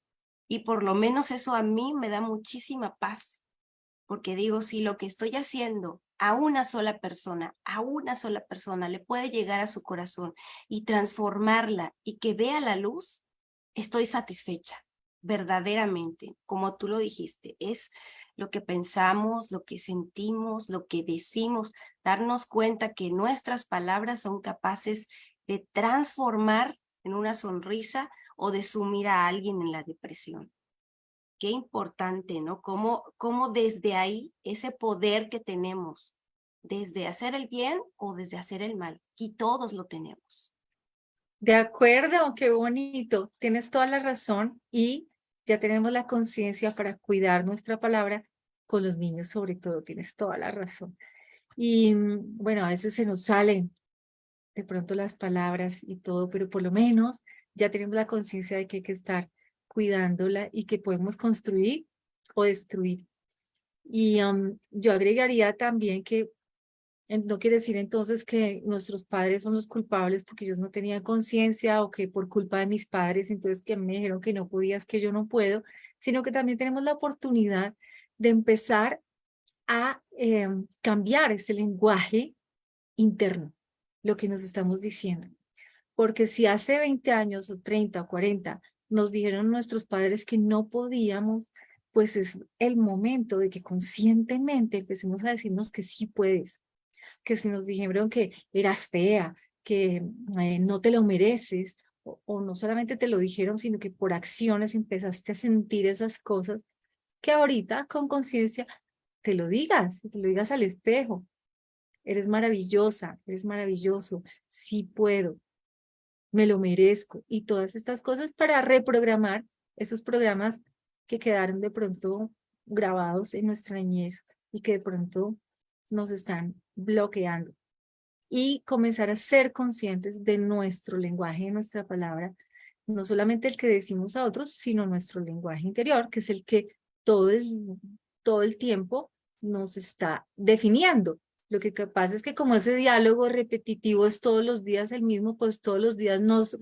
Y por lo menos eso a mí me da muchísima paz, porque digo, si lo que estoy haciendo a una sola persona, a una sola persona le puede llegar a su corazón y transformarla y que vea la luz, estoy satisfecha, verdaderamente, como tú lo dijiste, es lo que pensamos, lo que sentimos, lo que decimos, darnos cuenta que nuestras palabras son capaces de transformar en una sonrisa o de sumir a alguien en la depresión. Qué importante, ¿no? Cómo, cómo desde ahí ese poder que tenemos, desde hacer el bien o desde hacer el mal, y todos lo tenemos. De acuerdo, qué bonito. Tienes toda la razón y ya tenemos la conciencia para cuidar nuestra palabra con los niños sobre todo, tienes toda la razón. Y mm, bueno, a veces se nos salen de pronto las palabras y todo, pero por lo menos ya tenemos la conciencia de que hay que estar cuidándola y que podemos construir o destruir. Y yo agregaría también que no quiere decir entonces que nuestros padres son los culpables porque ellos no tenían conciencia o que por culpa de mis padres entonces que me dijeron que no podías, que yo no puedo, sino que también tenemos la oportunidad de empezar a em, cambiar ese lenguaje interno, lo que nos estamos diciendo. Porque si hace 20 años o 30 o 40 nos dijeron nuestros padres que no podíamos, pues es el momento de que conscientemente empecemos a decirnos que sí puedes, que si nos dijeron que eras fea, que eh, no te lo mereces, o, o no solamente te lo dijeron, sino que por acciones empezaste a sentir esas cosas, que ahorita con conciencia te lo digas, te lo digas al espejo. Eres maravillosa, eres maravilloso, sí puedo, me lo merezco. Y todas estas cosas para reprogramar esos programas que quedaron de pronto grabados en nuestra niñez y que de pronto nos están bloqueando. Y comenzar a ser conscientes de nuestro lenguaje, de nuestra palabra, no solamente el que decimos a otros, sino nuestro lenguaje interior, que es el que todo el, todo el tiempo nos está definiendo. Lo que pasa es que como ese diálogo repetitivo es todos los días el mismo, pues todos los días nos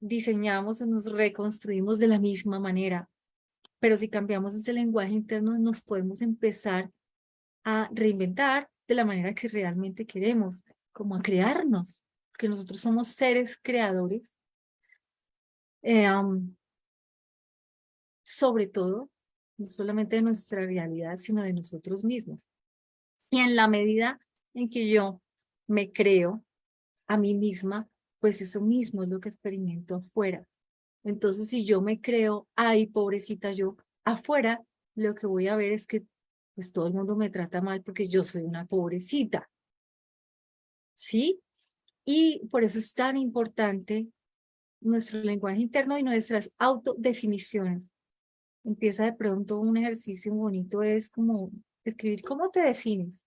rediseñamos y nos reconstruimos de la misma manera. Pero si cambiamos ese lenguaje interno, nos podemos empezar a reinventar de la manera que realmente queremos, como a crearnos, porque nosotros somos seres creadores. Eh, sobre todo, no solamente de nuestra realidad, sino de nosotros mismos. Y en la medida en que yo me creo a mí misma, pues eso mismo es lo que experimento afuera. Entonces, si yo me creo, ay, pobrecita yo, afuera, lo que voy a ver es que pues todo el mundo me trata mal porque yo soy una pobrecita. ¿Sí? Y por eso es tan importante nuestro lenguaje interno y nuestras autodefiniciones. Empieza de pronto un ejercicio bonito, es como escribir cómo te defines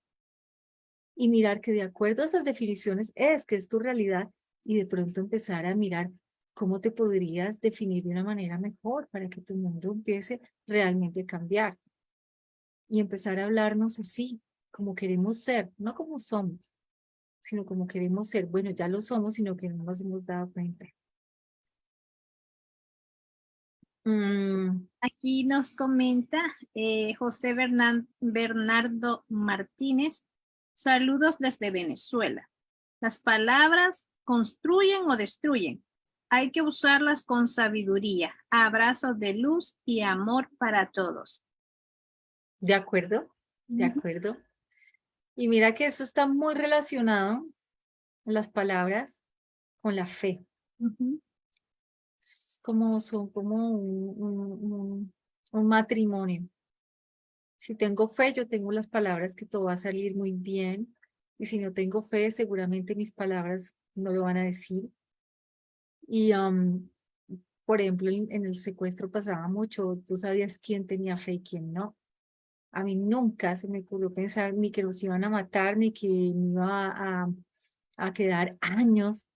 y mirar que de acuerdo a esas definiciones es que es tu realidad y de pronto empezar a mirar cómo te podrías definir de una manera mejor para que tu mundo empiece realmente a cambiar. Y empezar a hablarnos así, como queremos ser, no como somos, sino como queremos ser. Bueno, ya lo somos, sino que no nos hemos dado cuenta. Mm. Aquí nos comenta eh, José Bernardo Martínez, Saludos desde Venezuela. Las palabras construyen o destruyen. Hay que usarlas con sabiduría. Abrazos de luz y amor para todos. De acuerdo, de acuerdo. Y mira que eso está muy relacionado, las palabras, con la fe. como, son como un matrimonio. Si tengo fe, yo tengo las palabras que todo va a salir muy bien. Y si no tengo fe, seguramente mis palabras no lo van a decir. Y, por ejemplo, en, el secuestro pasaba mucho. Tú sabías quién tenía fe y quién no. A mí nunca se me ocurrió pensar ni que los iban a matar, ni que me iba a, a quedar años,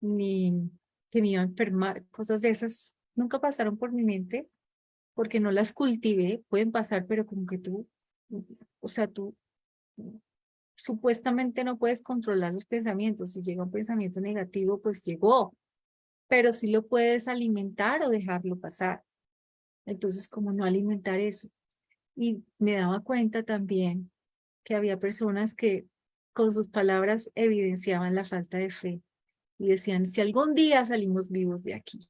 ni que me iba a enfermar. Cosas de esas nunca pasaron por mi mente porque no las cultivé, pueden pasar, pero como que tú, o sea, tú supuestamente no puedes controlar los pensamientos. Si llega un pensamiento negativo, pues llegó, pero sí lo puedes alimentar o dejarlo pasar. Entonces, como no alimentar eso. Y me daba cuenta también que había personas que con sus palabras evidenciaban la falta de fe y decían, si algún día salimos vivos de aquí,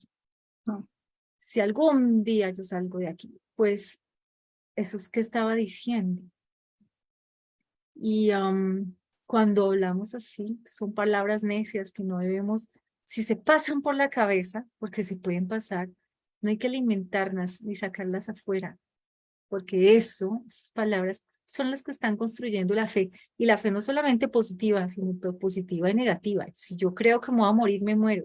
si algún día yo salgo de aquí, pues eso es que estaba diciendo. Y cuando hablamos así, son palabras necias que no debemos, si se pasan por la cabeza, porque se pueden pasar, no hay que alimentarlas ni sacarlas afuera, porque eso, esas palabras, son las que están construyendo la fe. Y la fe no solamente positiva, sino positiva y negativa. Si yo creo que me voy a morir, me muero.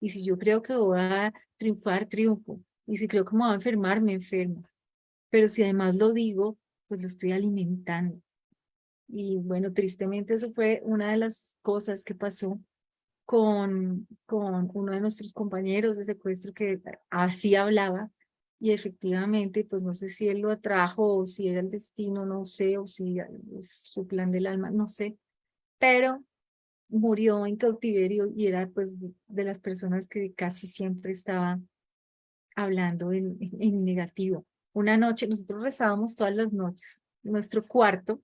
Y si yo creo que voy a triunfar, triunfo. Y si creo que me voy a enfermar, me enfermo. Pero si además lo digo, pues lo estoy alimentando. Y bueno, tristemente eso fue una de las cosas que pasó con, con uno de nuestros compañeros de secuestro que así hablaba y efectivamente, pues no sé si él lo atrajo o si era el destino, no sé, o si su plan del alma, no sé, pero murió en cautiverio y era pues de las personas que casi siempre estaba hablando en, en negativo. Una noche, nosotros rezábamos todas las noches. Nuestro cuarto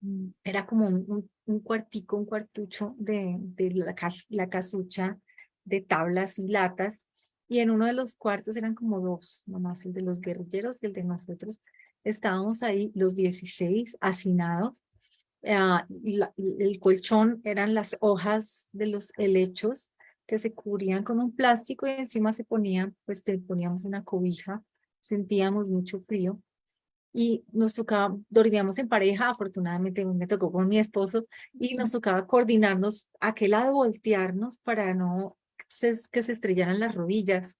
mm, era como un, un, cuartico, un cuartucho de, de la, la casucha de tablas y latas. Y en uno de los cuartos eran como dos, nomás el de los guerrilleros y el de nosotros. Estábamos ahí los 16 hacinados Ah, el colchón eran las hojas de los helechos que se cubrían con un plástico y encima se ponían, pues te poníamos una cobija, sentíamos mucho frío y nos tocaba, dormíamos en pareja, afortunadamente me tocó con mi esposo y nos tocaba coordinarnos a qué lado voltearnos para no que se estrellaran las rodillas.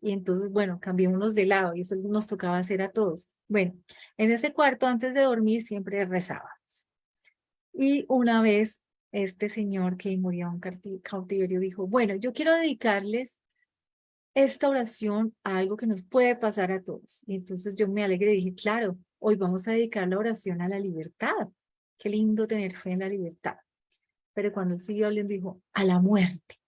Y entonces, bueno, cambiamos de lado y eso nos tocaba hacer a todos. Bueno, en ese cuarto antes de dormir siempre rezábamos. Y una vez este señor que murió en cautiverio dijo, bueno, yo quiero dedicarles esta oración a algo que nos puede pasar a todos. Y entonces yo me alegré y dije, claro, hoy vamos a dedicar la oración a la libertad. Qué lindo tener fe en la libertad. Pero cuando él siguió hablando, dijo, a la muerte.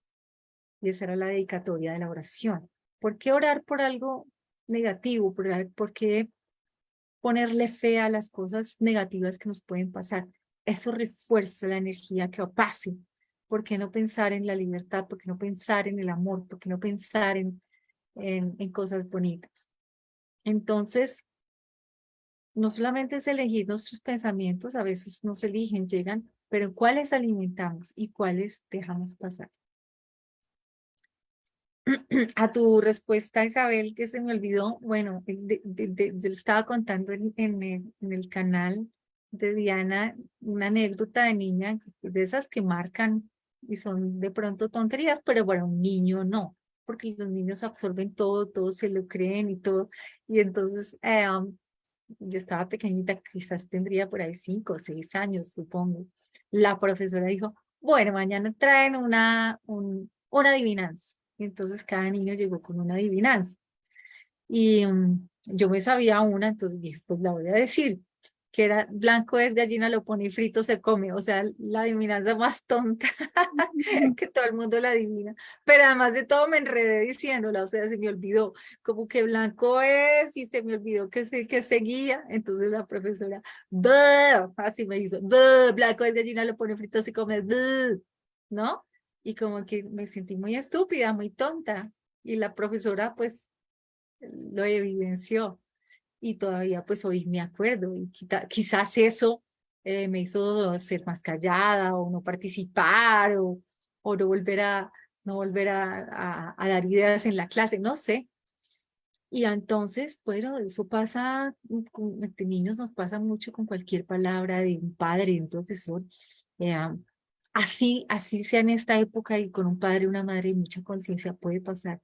Y esa era la dedicatoria de la oración. ¿Por qué orar por algo negativo? ¿Por, qué ponerle fe a las cosas negativas que nos pueden pasar? Eso refuerza la energía que pase. ¿Por qué no pensar en la libertad? ¿Por qué no pensar en el amor? ¿Por qué no pensar en, en, cosas bonitas? Entonces, no solamente es elegir nuestros pensamientos, a veces no se eligen, llegan, pero cuáles alimentamos y cuáles dejamos pasar. A tu respuesta, Isabel, que se me olvidó, bueno, de, de, estaba contando en, en, en, el canal de Diana una anécdota de niña, de esas que marcan y son de pronto tonterías, pero para un niño no, porque los niños absorben todo, todo se lo creen y todo. Y entonces eh, um, yo estaba pequeñita, quizás tendría por ahí cinco o seis años, supongo. La profesora dijo, bueno, mañana traen una, un, una adivinanza. Y entonces cada niño llegó con una adivinanza. Y um, yo me sabía una, entonces dije, pues la voy a decir que era blanco es gallina, lo pone y frito se come, o sea, la adivinanza más tonta que todo el mundo la adivina, pero además de todo me enredé diciéndola, o sea, se me olvidó, como que blanco es y se me olvidó que, se, que seguía, entonces la profesora, así me hizo, blanco es gallina, lo pone frito se come, ¿no? Y como que me sentí muy estúpida, muy tonta, y la profesora pues lo evidenció y todavía pues hoy me acuerdo y quizás eso eh, me hizo ser más callada o no participar o, o no volver a no volver a, a, dar ideas en la clase, no sé. Y entonces, bueno, eso pasa con niños, nos pasa mucho con cualquier palabra de un padre, de un profesor. Eh, así, así sea en esta época y con un padre, una madre y mucha conciencia puede pasar.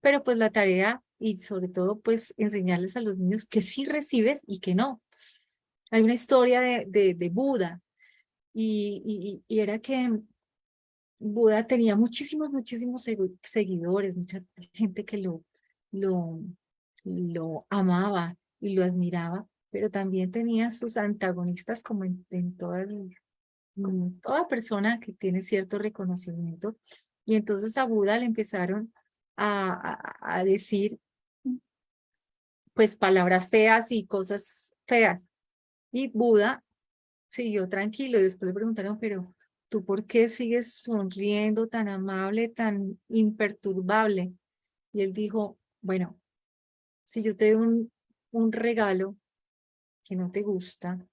Pero pues la tarea y sobre todo pues enseñarles a los niños que sí recibes y que no. Hay una historia de, de, de Buda y, y, era que Buda tenía muchísimos, muchísimos seguidores, mucha gente que lo, lo, lo amaba y lo admiraba, pero también tenía sus antagonistas como en, en toda, toda persona que tiene cierto reconocimiento. Y entonces a Buda le empezaron a, a, a decir pues palabras feas y cosas feas. Y Buda siguió tranquilo y después le preguntaron, pero ¿tú por qué sigues sonriendo tan amable, tan imperturbable? Y él dijo, bueno, si yo te doy un, un regalo que no te gusta,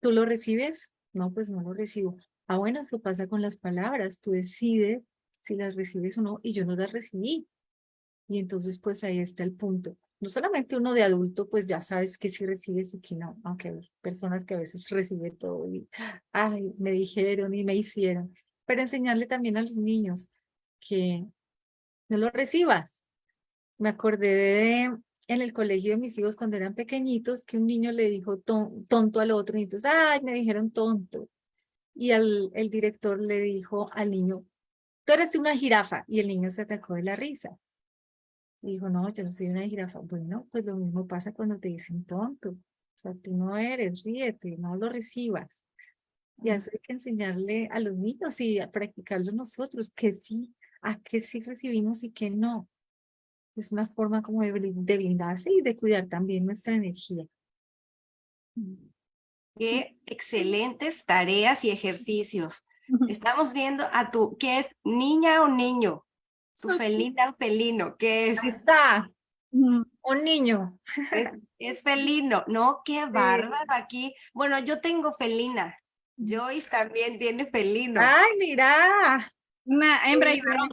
¿tú lo recibes? No, pues no lo recibo. Ah, bueno, eso pasa con las palabras. Tú decides si las recibes o no, y yo no las recibí. Y entonces, pues ahí está el punto no solamente uno de adulto, pues ya sabes que sí recibes y que no, aunque hay personas que a veces reciben todo y, ay, me dijeron y me hicieron, pero enseñarle también a los niños que no lo recibas. Me acordé de en el colegio de mis hijos cuando eran pequeñitos que un niño le dijo tonto al otro y entonces, ay, me dijeron tonto. Y al, el director le dijo al niño, tú eres una jirafa y el niño se atacó de la risa dijo, no, yo no soy una jirafa. Bueno, pues lo mismo pasa cuando te dicen tonto. O sea, tú no eres, ríete, no lo recibas. Y eso hay que enseñarle a los niños y a practicarlo nosotros, que sí, a que sí recibimos y que no. Es una forma como de, de blindarse y de cuidar también nuestra energía. Qué excelentes tareas y ejercicios. Estamos viendo a tu, ¿qué es niña o niño? Su felina o felino, ¿qué es? Ahí está, un niño. Es, felino, ¿no? Qué bárbaro aquí. Bueno, yo tengo felina. Joyce también tiene felino. Ay, mira. Una hembra y varón.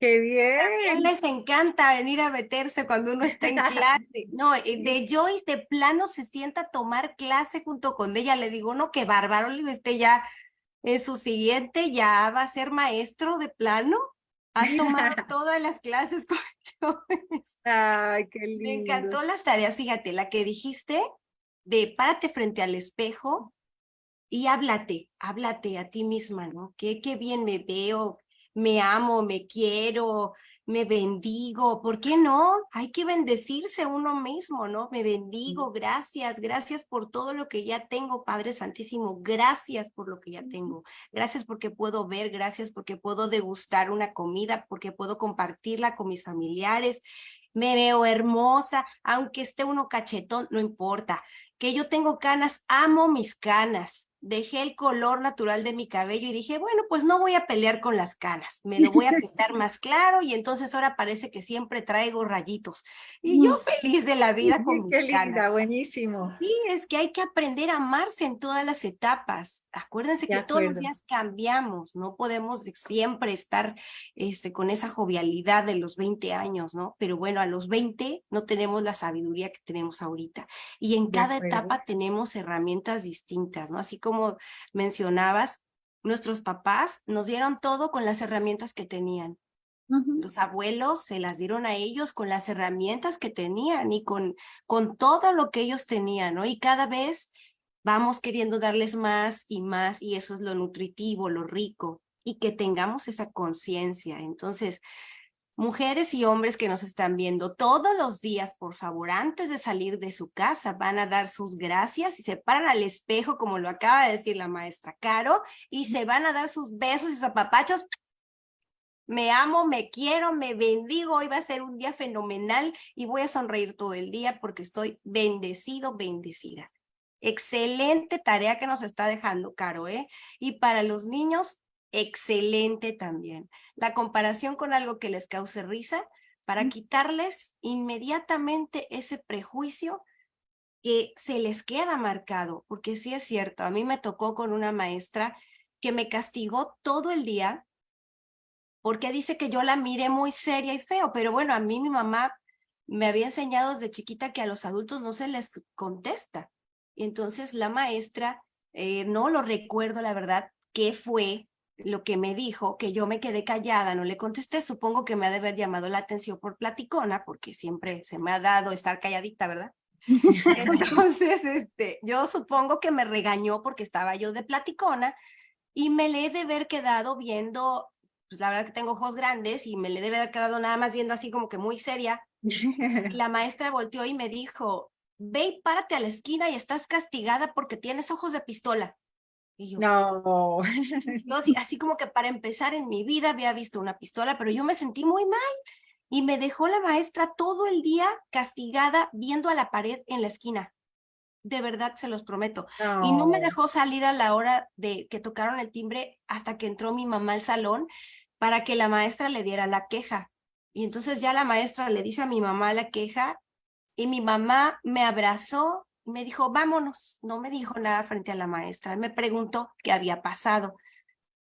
¡Qué También bien! les encanta venir a meterse cuando uno está en clase. No, eh, de Joyce de plano se sienta a tomar clase junto con ella. Le digo, no, qué bárbaro, este ya en su siguiente ya va a ser maestro de plano. Ha tomado todas las clases con Joyce. ¡Ay, qué lindo! Me encantó las tareas, fíjate, la que dijiste de párate frente al espejo y háblate, háblate a ti misma, ¿no? Qué, qué bien me veo, me amo, me quiero, me bendigo, ¿por qué no? Hay que bendecirse uno mismo, ¿no? Me bendigo, gracias, gracias por todo lo que ya tengo, Padre Santísimo, gracias por lo que ya tengo, gracias porque puedo ver, gracias porque puedo degustar una comida, porque puedo compartirla con mis familiares, me veo hermosa, aunque esté uno cachetón, no importa, que yo tengo canas, amo mis canas, dejé el color natural de mi cabello y dije, bueno, pues no voy a pelear con las canas, me lo voy a pintar más claro y entonces ahora parece que siempre traigo rayitos. Y yo feliz de la vida con mis ¡Qué linda! canas. Buenísimo. Sí, es que hay que aprender a amarse en todas las etapas. Acuérdense De que todos los días cambiamos, no podemos de- siempre estar este, con esa jovialidad de los 20 años, ¿no? Pero bueno, a los 20 no tenemos la sabiduría que tenemos ahorita. Y en De cada acuerdo. etapa tenemos herramientas distintas, ¿no? Así como mencionabas, nuestros papás nos dieron todo con las herramientas que tenían. Los abuelos se las dieron a ellos con las herramientas que tenían y con, con todo lo que ellos tenían, ¿no? Y cada vez vamos queriendo darles más y más y eso es lo nutritivo, lo rico y que tengamos esa conciencia. Entonces, mujeres y hombres que nos están viendo todos los días, por favor, antes de salir de su casa, van a dar sus gracias y se paran al espejo, como lo acaba de decir la maestra Caro, y se van a dar sus besos y sus apapachos me amo, me quiero, me bendigo, hoy va a ser un día fenomenal y voy a sonreír todo el día porque estoy bendecido, bendecida. Excelente tarea que nos está dejando Caro, ¿eh? Y para los niños, excelente también. La comparación con algo que les cause risa para quitarles inmediatamente ese prejuicio que se les queda marcado, porque sí es cierto, a mí me tocó con una maestra que me castigó todo el día porque dice que yo la miré muy seria y feo, pero bueno, a mí mi mamá me había enseñado desde chiquita que a los adultos no se les contesta. Y entonces la maestra, eh, no lo recuerdo la verdad, qué fue lo que me dijo, que yo me quedé callada, no le contesté, supongo que me ha de haber llamado la atención por platicona, porque siempre se me ha dado estar calladita, ¿verdad? Entonces, este, yo supongo que me regañó porque estaba yo de platicona y me le he de haber quedado viendo, pues la verdad que tengo ojos grandes y me le debe haber quedado nada más viendo así como que muy seria. La maestra volteó y me dijo, ve y párate a la esquina y estás castigada porque tienes ojos de pistola. Y yo, No. así, como que para empezar en mi vida había visto una pistola, pero yo me sentí muy mal. Y me dejó la maestra todo el día castigada viendo a la pared en la esquina. De verdad, se los prometo. Y no me dejó salir a la hora de que tocaron el timbre hasta que entró mi mamá al salón para que la maestra le diera la queja. Y entonces ya la maestra le dice a mi mamá la queja y mi mamá me abrazó me dijo, vámonos. No me dijo nada frente a la maestra. Me preguntó qué había pasado.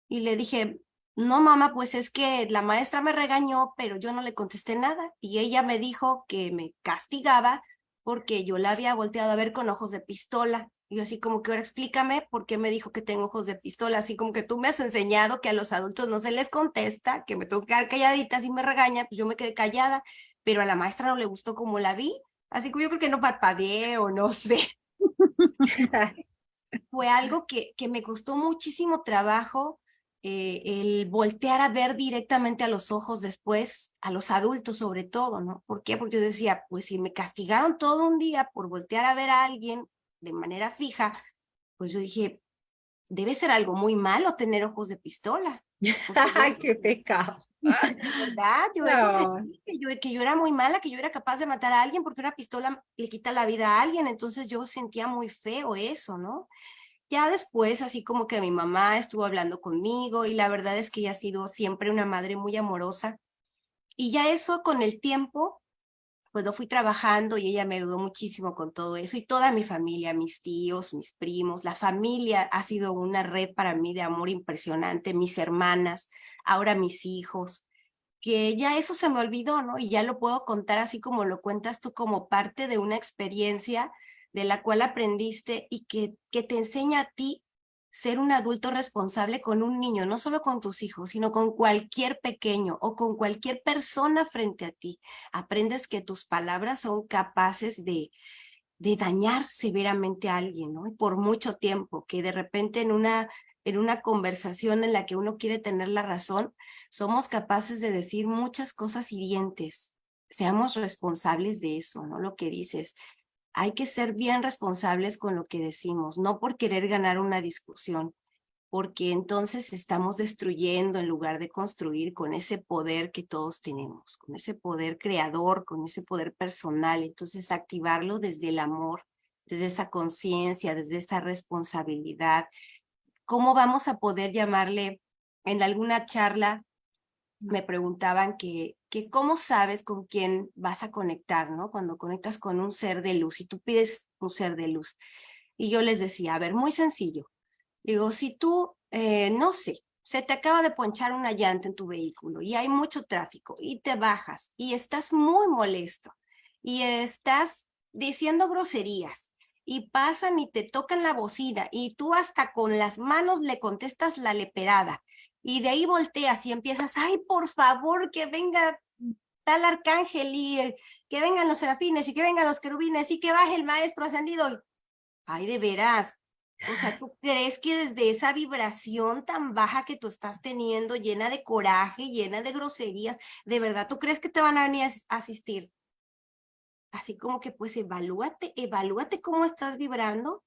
Y le dije, no mamá, pues es que la maestra me regañó, pero yo no le contesté nada. Y ella me dijo que me castigaba porque yo la había volteado a ver con ojos de pistola. Y yo así como que ahora explícame por qué me dijo que tengo ojos de pistola, así como que tú me has enseñado que a los adultos no se les contesta, que me tengo que quedar calladita, si me regaña, pues yo me quedé callada, pero a la maestra no le gustó como la vi, así que yo creo que no parpadeé o no sé. Fue algo que, que me costó muchísimo trabajo eh, el voltear a ver directamente a los ojos después, a los adultos sobre todo, ¿no? ¿Por qué? Porque yo decía, pues si me castigaron todo un día por voltear a ver a alguien de manera fija, pues yo dije, debe ser algo muy malo tener ojos de pistola. Ay, qué pecado. ¿Verdad? Yo eso No. sentí, que yo, que yo era muy mala, que yo era capaz de matar a alguien porque una pistola le quita la vida a alguien, entonces yo sentía muy feo eso, ¿no? Ya después, así como que mi mamá estuvo hablando conmigo y la verdad es que ella ha sido siempre una madre muy amorosa. Y ya eso con el tiempo pues lo fui trabajando y ella me ayudó muchísimo con todo eso y toda mi familia, mis tíos, mis primos, la familia ha sido una red para mí de amor impresionante, mis hermanas, ahora mis hijos, que ya eso se me olvidó, ¿no? Y ya lo puedo contar así como lo cuentas tú como parte de una experiencia de la cual aprendiste y que, que te enseña a ti ser un adulto responsable con un niño, no solo con tus hijos, sino con cualquier pequeño o con cualquier persona frente a ti. Aprendes que tus palabras son capaces de, de dañar severamente a alguien, ¿no? Y por mucho tiempo, que de repente en una, en una conversación en la que uno quiere tener la razón, somos capaces de decir muchas cosas hirientes. Seamos responsables de eso, ¿no? Lo que dices, hay que ser bien responsables con lo que decimos, no por querer ganar una discusión, porque entonces estamos destruyendo en lugar de construir con ese poder que todos tenemos, con ese poder creador, con ese poder personal. Entonces activarlo desde el amor, desde esa conciencia, desde esa responsabilidad. ¿Cómo vamos a poder llamarle en alguna charla me preguntaban que, que cómo sabes con quién vas a conectar, ¿no? Cuando conectas con un ser de luz y tú pides un ser de luz. Y yo les decía, a ver, muy sencillo. Digo, si tú, eh, no sé, se te acaba de ponchar una llanta en tu vehículo y hay mucho tráfico y te bajas y estás muy molesto y estás diciendo groserías y pasan y te tocan la bocina y tú hasta con las manos le contestas la leperada y de ahí volteas y empiezas, ay, por favor, que venga tal arcángel y que vengan los serafines y que vengan los querubines y que baje el maestro ascendido. Ay, de veras. O sea, ¿tú crees que desde esa vibración tan baja que tú estás teniendo, llena de coraje, llena de groserías, de verdad, ¿tú crees que te van a venir a asistir? Así como que pues evalúate, evalúate cómo estás vibrando,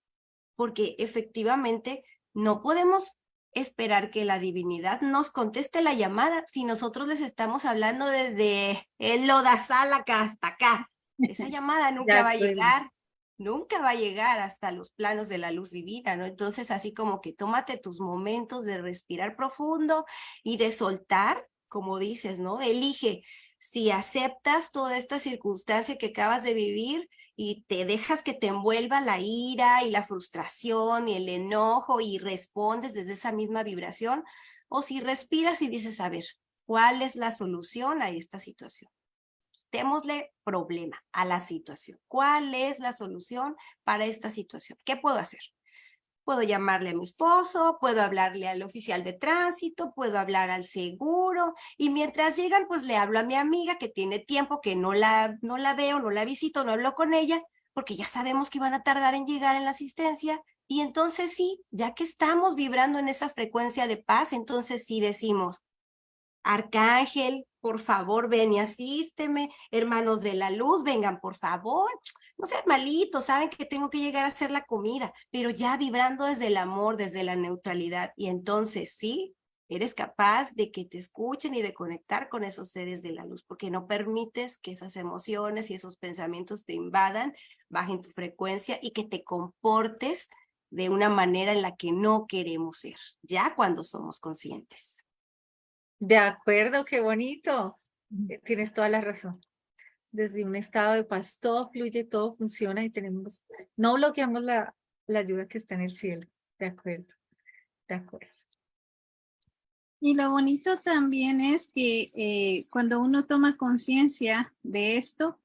porque efectivamente no podemos esperar que la divinidad nos conteste la llamada si nosotros les estamos hablando desde el lodazal acá hasta acá. Esa llamada nunca va a llegar, nunca va a llegar hasta los planos de la luz divina, ¿no? Entonces, así como que tómate tus momentos de respirar profundo y de soltar, como dices, ¿no? Elige si aceptas toda esta circunstancia que acabas de vivir y te dejas que te envuelva la ira y la frustración y el enojo y respondes desde esa misma vibración, o si respiras y dices, a ver, ¿cuál es la solución a esta situación? Démosle problema a la situación. ¿Cuál es la solución para esta situación? ¿Qué puedo hacer? Puedo llamarle a mi esposo, puedo hablarle al oficial de tránsito, puedo hablar al seguro y mientras llegan pues le hablo a mi amiga que tiene tiempo que no la, no la veo, no la visito, no hablo con ella porque ya sabemos que van a tardar en llegar en la asistencia y entonces sí, ya que estamos vibrando en esa frecuencia de paz, entonces sí decimos, Arcángel, por favor, ven y asísteme, hermanos de la luz, vengan por favor, no sean malitos, saben que tengo que llegar a hacer la comida, pero ya vibrando desde el amor, desde la neutralidad. Y entonces sí, eres capaz de que te escuchen y de conectar con esos seres de la luz, porque no permites que esas emociones y esos pensamientos te invadan, bajen tu frecuencia y que te comportes de una manera en la que no queremos ser, ya cuando somos conscientes. De acuerdo, qué bonito. Tienes toda la razón desde un estado de paz, todo fluye, todo funciona y tenemos, no bloqueamos la, la ayuda que está en el cielo. De acuerdo, de acuerdo. Y lo bonito también es que eh, cuando uno toma conciencia de esto,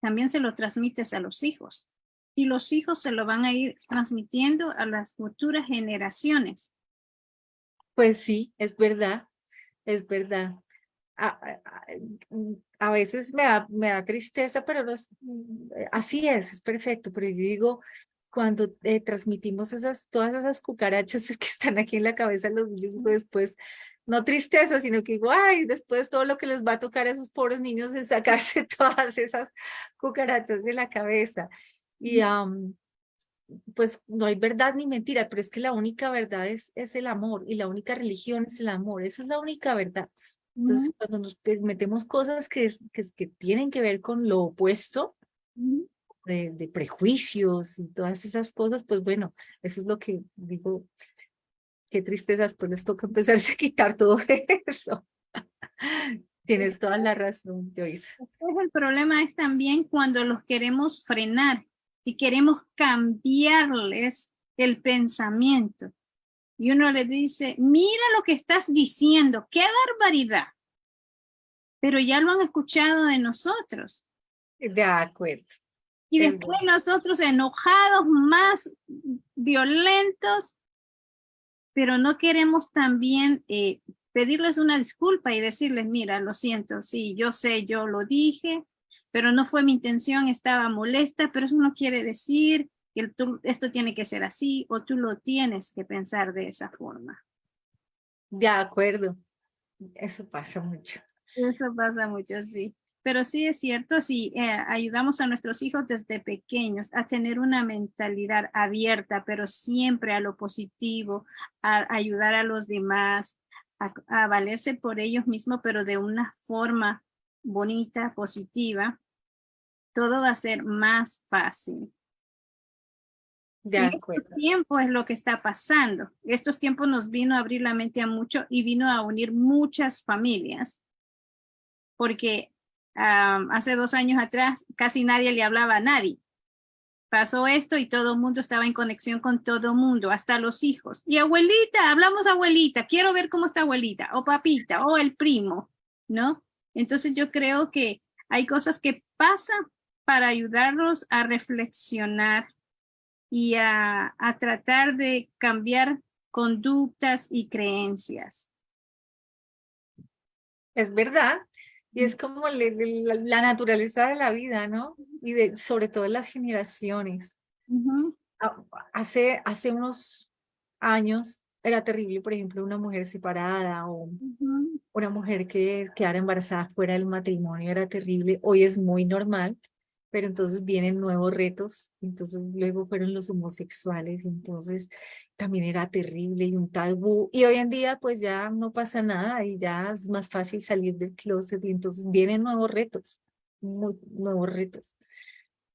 también se lo transmites a los hijos. Y los hijos se lo van a ir transmitiendo a las futuras generaciones. Pues sí, es verdad, es verdad a, veces me da, me da tristeza, pero no mm, eh, así es, es perfecto, pero yo digo, cuando eh, transmitimos esas, todas esas cucarachas que están aquí en la cabeza los niños, después, no tristeza, sino que digo, ay, después todo lo que les va a tocar a esos pobres niños es sacarse todas esas cucarachas de la cabeza. Y pues no hay verdad ni mentira, pero es que la única verdad es, es el amor y la única religión es el amor, esa es la única verdad. Entonces, cuando nos metemos cosas que, que, que, tienen que ver con lo opuesto, de, de, prejuicios y todas esas cosas, pues bueno, eso es lo que digo, qué tristeza, pues les toca empezarse a quitar todo eso. Tienes toda la razón, Joyce. el problema es también cuando los queremos frenar y queremos cambiarles el pensamiento. Y uno le dice, mira lo que estás diciendo, qué barbaridad. Pero ya lo han escuchado de nosotros. De acuerdo. Y después nosotros enojados, más violentos, pero no queremos también eh, pedirles una disculpa y decirles, mira, lo siento, sí, yo sé, yo lo dije, pero no fue mi intención, estaba molesta, pero eso no quiere decir que esto tiene que ser así o tú lo tienes que pensar de esa forma. De acuerdo, eso pasa mucho. Eso pasa mucho, sí. Pero sí es cierto, si eh, ayudamos a nuestros hijos desde pequeños a tener una mentalidad abierta, pero siempre a lo positivo, a ayudar a los demás, a, valerse por ellos mismos, pero de una forma bonita, positiva, todo va a ser más fácil. De acuerdo. Este tiempo es lo que está pasando. Estos tiempos nos vino a abrir la mente a mucho y vino a unir muchas familias. Porque hace dos años atrás casi nadie le hablaba a nadie. Pasó esto y todo el mundo estaba en conexión con todo el mundo, hasta los hijos. Y abuelita, hablamos abuelita, quiero ver cómo está abuelita, o papita, o el primo, ¿no? Entonces yo creo que hay cosas que pasan para ayudarnos a reflexionar y a, a tratar de cambiar conductas y creencias. Es verdad, y es como la, naturaleza de la vida, ¿no? Y de, sobre todo las generaciones. hace, hace unos años era terrible, por ejemplo, una mujer separada o una mujer que quedara embarazada fuera del matrimonio, era terrible. Hoy es muy normal, pero entonces vienen nuevos retos, entonces luego fueron los homosexuales, entonces también era terrible y un tabú, y hoy en día pues ya no pasa nada y ya es más fácil salir del closet y entonces vienen nuevos retos, nuevos retos.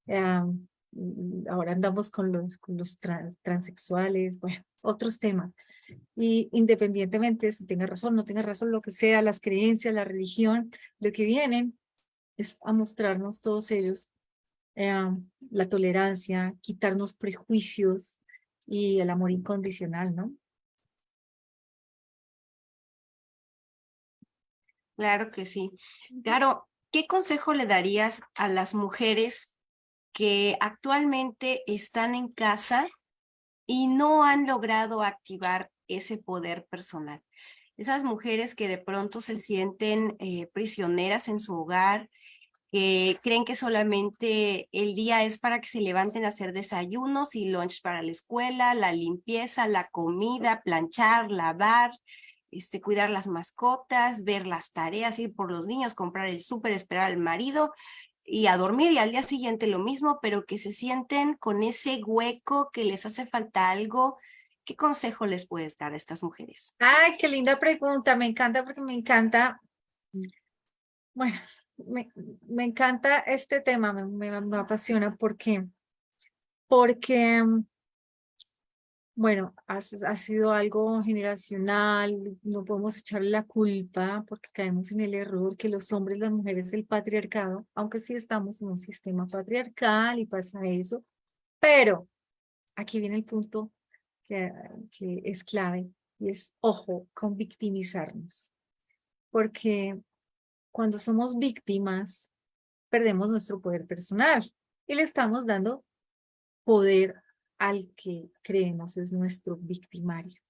ahora andamos con los, con los transexuales, bueno, otros temas. Y independientemente si tenga razón, no tenga razón, lo que sea, las creencias, la religión, lo que vienen es a mostrarnos todos ellos eh, la tolerancia, quitarnos prejuicios y el amor incondicional, ¿no? Claro que sí. Claro, ¿qué consejo le darías a las mujeres que actualmente están en casa y no han logrado activar ese poder personal? Esas mujeres que de pronto se sienten eh, prisioneras en su hogar, que creen que solamente el día es para que se levanten a hacer desayunos y lunch para la escuela, la limpieza, la comida, planchar, lavar, este, cuidar las mascotas, ver las tareas, ir por los niños, comprar el súper, esperar al marido y a dormir y al día siguiente lo mismo, pero que se sienten con ese hueco que les hace falta algo. ¿Qué consejo les puedes dar a estas mujeres? Ay, qué linda pregunta, me encanta porque me encanta. Bueno, me, encanta este tema, me, apasiona porque, porque, bueno, ha, ha, sido algo generacional, no podemos echarle la culpa porque caemos en el error que los hombres, las mujeres, el patriarcado, aunque sí estamos en un sistema patriarcal y pasa eso, pero aquí viene el punto que, que es clave y es, ojo, con victimizarnos. Porque cuando somos víctimas, perdemos nuestro poder personal y le estamos dando poder al que creemos es nuestro victimario.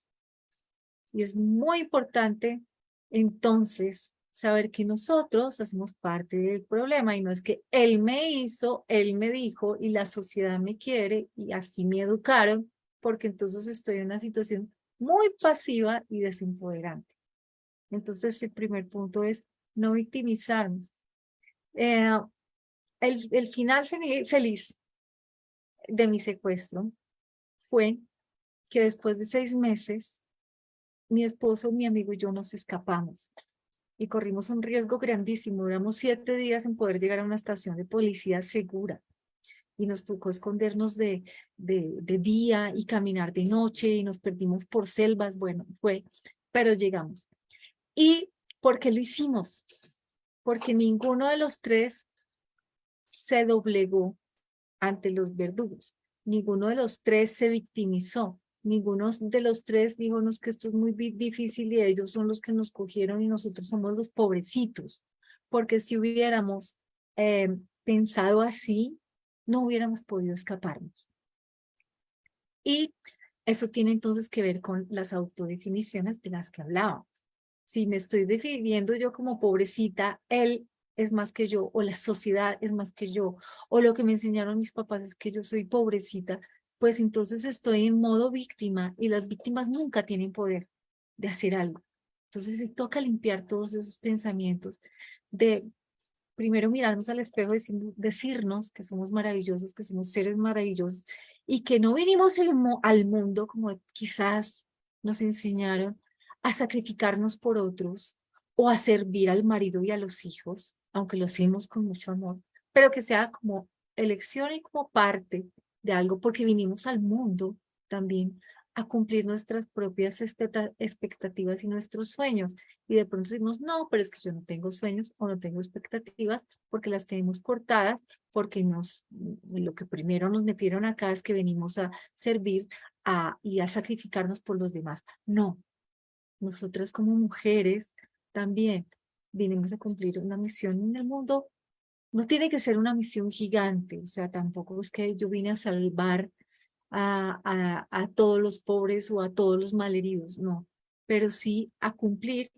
Y es muy importante entonces saber que nosotros hacemos parte del problema y no es que él me hizo, él me dijo y la sociedad me quiere y así me educaron porque entonces estoy en una situación muy pasiva y desempoderante. Entonces el primer punto es no victimizarnos. Eh, el, el, final feliz de mi secuestro fue que después de seis meses, mi esposo, mi amigo y yo nos escapamos y corrimos un riesgo grandísimo. Duramos siete días en poder llegar a una estación de policía segura y nos tocó escondernos de, de, de día y caminar de noche y nos perdimos por selvas. Bueno, fue, pero llegamos. Y ¿Por qué lo hicimos? porque ninguno de los tres se doblegó ante los verdugos. Ninguno de los tres se victimizó. Ninguno de los tres dijo que esto es muy difícil y ellos son los que nos cogieron y nosotros somos los pobrecitos. Porque si hubiéramos eh, pensado así, no hubiéramos podido escaparnos. Y eso tiene entonces que ver con las autodefiniciones de las que hablábamos. Si me estoy definiendo yo como pobrecita, él es más que yo, o la sociedad es más que yo, o lo que me enseñaron mis papás es que yo soy pobrecita, pues entonces estoy en modo víctima y las víctimas nunca tienen poder de hacer algo. Entonces se toca limpiar todos esos pensamientos de primero mirarnos al espejo y decirnos que somos maravillosos, que somos seres maravillosos y que no vinimos al mundo como quizás nos enseñaron a sacrificarnos por otros o a servir al marido y a los hijos, aunque lo hacemos con mucho amor, pero que sea como elección y como parte de algo, porque vinimos al mundo también a cumplir nuestras propias expectativas y nuestros sueños. Y de pronto decimos, no, pero es que yo no tengo sueños o no tengo expectativas porque las tenemos cortadas, porque nos, lo que primero nos metieron acá es que venimos a servir a, y a sacrificarnos por los demás. No, nosotras como mujeres también vinimos a cumplir una misión en el mundo. No tiene que ser una misión gigante, o sea, tampoco es que yo vine a salvar a, a, todos los pobres o a todos los malheridos, no, pero sí a cumplir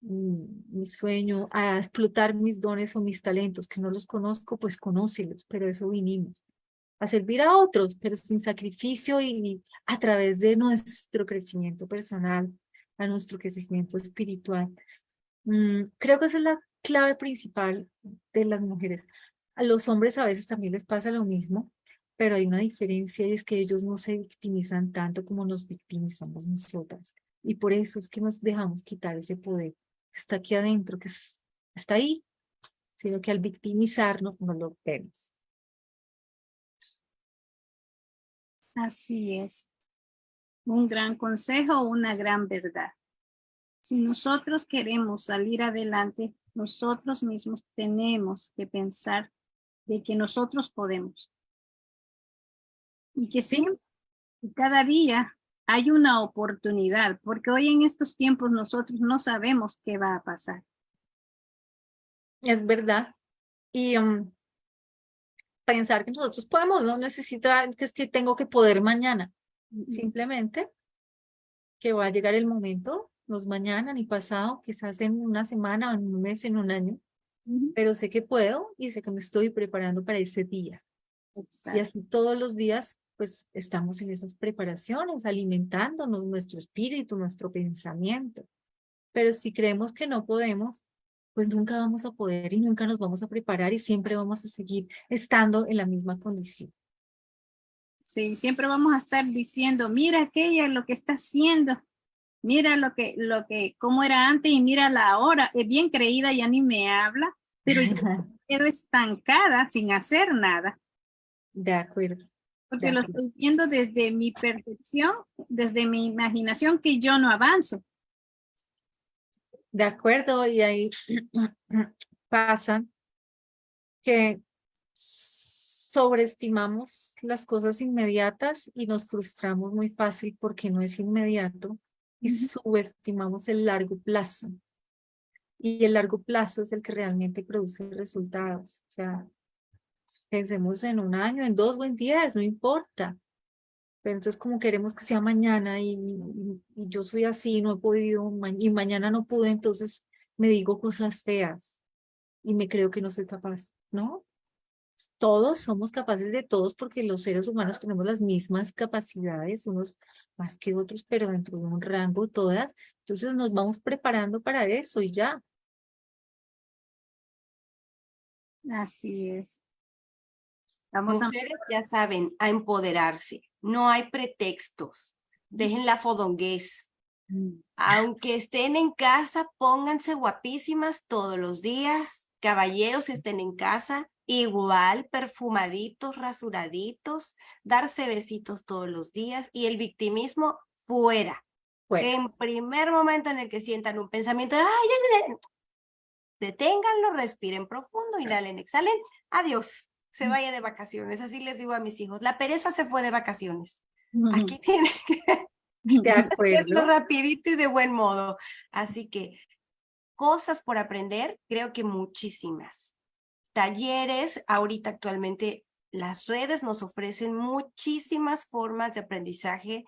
mi sueño, a explotar mis dones o mis talentos, que no los conozco, pues conócelos, pero eso vinimos. A servir a otros, pero sin sacrificio y a través de nuestro crecimiento personal, a nuestro crecimiento espiritual. Mm, creo que esa es la clave principal de las mujeres. A los hombres a veces también les pasa lo mismo, pero hay una diferencia y es que ellos no se victimizan tanto como nos victimizamos nosotras. Y por eso es que nos dejamos quitar ese poder que está aquí adentro, que está ahí, sino que al victimizarnos no lo vemos. Así es. Un gran consejo, una gran verdad. Si nosotros queremos salir adelante, nosotros mismos tenemos que pensar de que nosotros podemos. Y que sí, cada día hay una oportunidad, porque hoy en estos tiempos nosotros no sabemos qué va a pasar. Es verdad. Y um, pensar que nosotros podemos, no necesita que es que tengo que poder mañana. Simplemente que va a llegar el momento, no es mañana ni pasado, quizás en una semana, en un mes, en un año, pero sé que puedo y sé que me estoy preparando para ese día. Y así todos los días pues estamos en esas preparaciones, alimentándonos nuestro espíritu, nuestro pensamiento. Pero si creemos que no podemos, pues nunca vamos a poder y nunca nos vamos a preparar y siempre vamos a seguir estando en la misma condición. Sí, siempre vamos a estar diciendo, mira aquella lo que está haciendo, mira lo que, lo que, cómo era antes y mira la ahora, es bien creída, ya ni me habla, pero yo quedo estancada sin hacer nada. De acuerdo. Porque lo estoy viendo desde mi percepción, desde mi imaginación, que yo no avanzo. De acuerdo, y ahí pasa que sobreestimamos las cosas inmediatas y nos frustramos muy fácil porque no es inmediato y subestimamos el largo plazo. Y el largo plazo es el que realmente produce resultados. O sea, Pensemos en un año, en dos o en diez, no importa. Pero entonces como queremos que sea mañana y, yo soy así, no he podido, y mañana no pude, entonces me digo cosas feas y me creo que no soy capaz, ¿no? Todos somos capaces de todos porque los seres humanos tenemos las mismas capacidades, unos más que otros, pero dentro de un rango todas. Entonces nos vamos preparando para eso y ya. Así es. Vamos Mujeres ya saben, a empoderarse. No hay pretextos. Dejen la fodonguez. Mm. Aunque estén en casa, pónganse guapísimas todos los días. Caballeros estén en casa, igual perfumaditos, rasuraditos, darse besitos todos los días y el victimismo fuera. En primer momento en el que sientan un pensamiento, ay, deténganlo, respiren profundo, inhalen, exhalen, adiós, se vaya de vacaciones. Así les digo a mis hijos, la pereza se fue de vacaciones. Aquí tiene que de acuerdo. rapidito y de buen modo. Así que cosas por aprender, creo que muchísimas. Talleres, ahorita actualmente las redes nos ofrecen muchísimas formas de aprendizaje,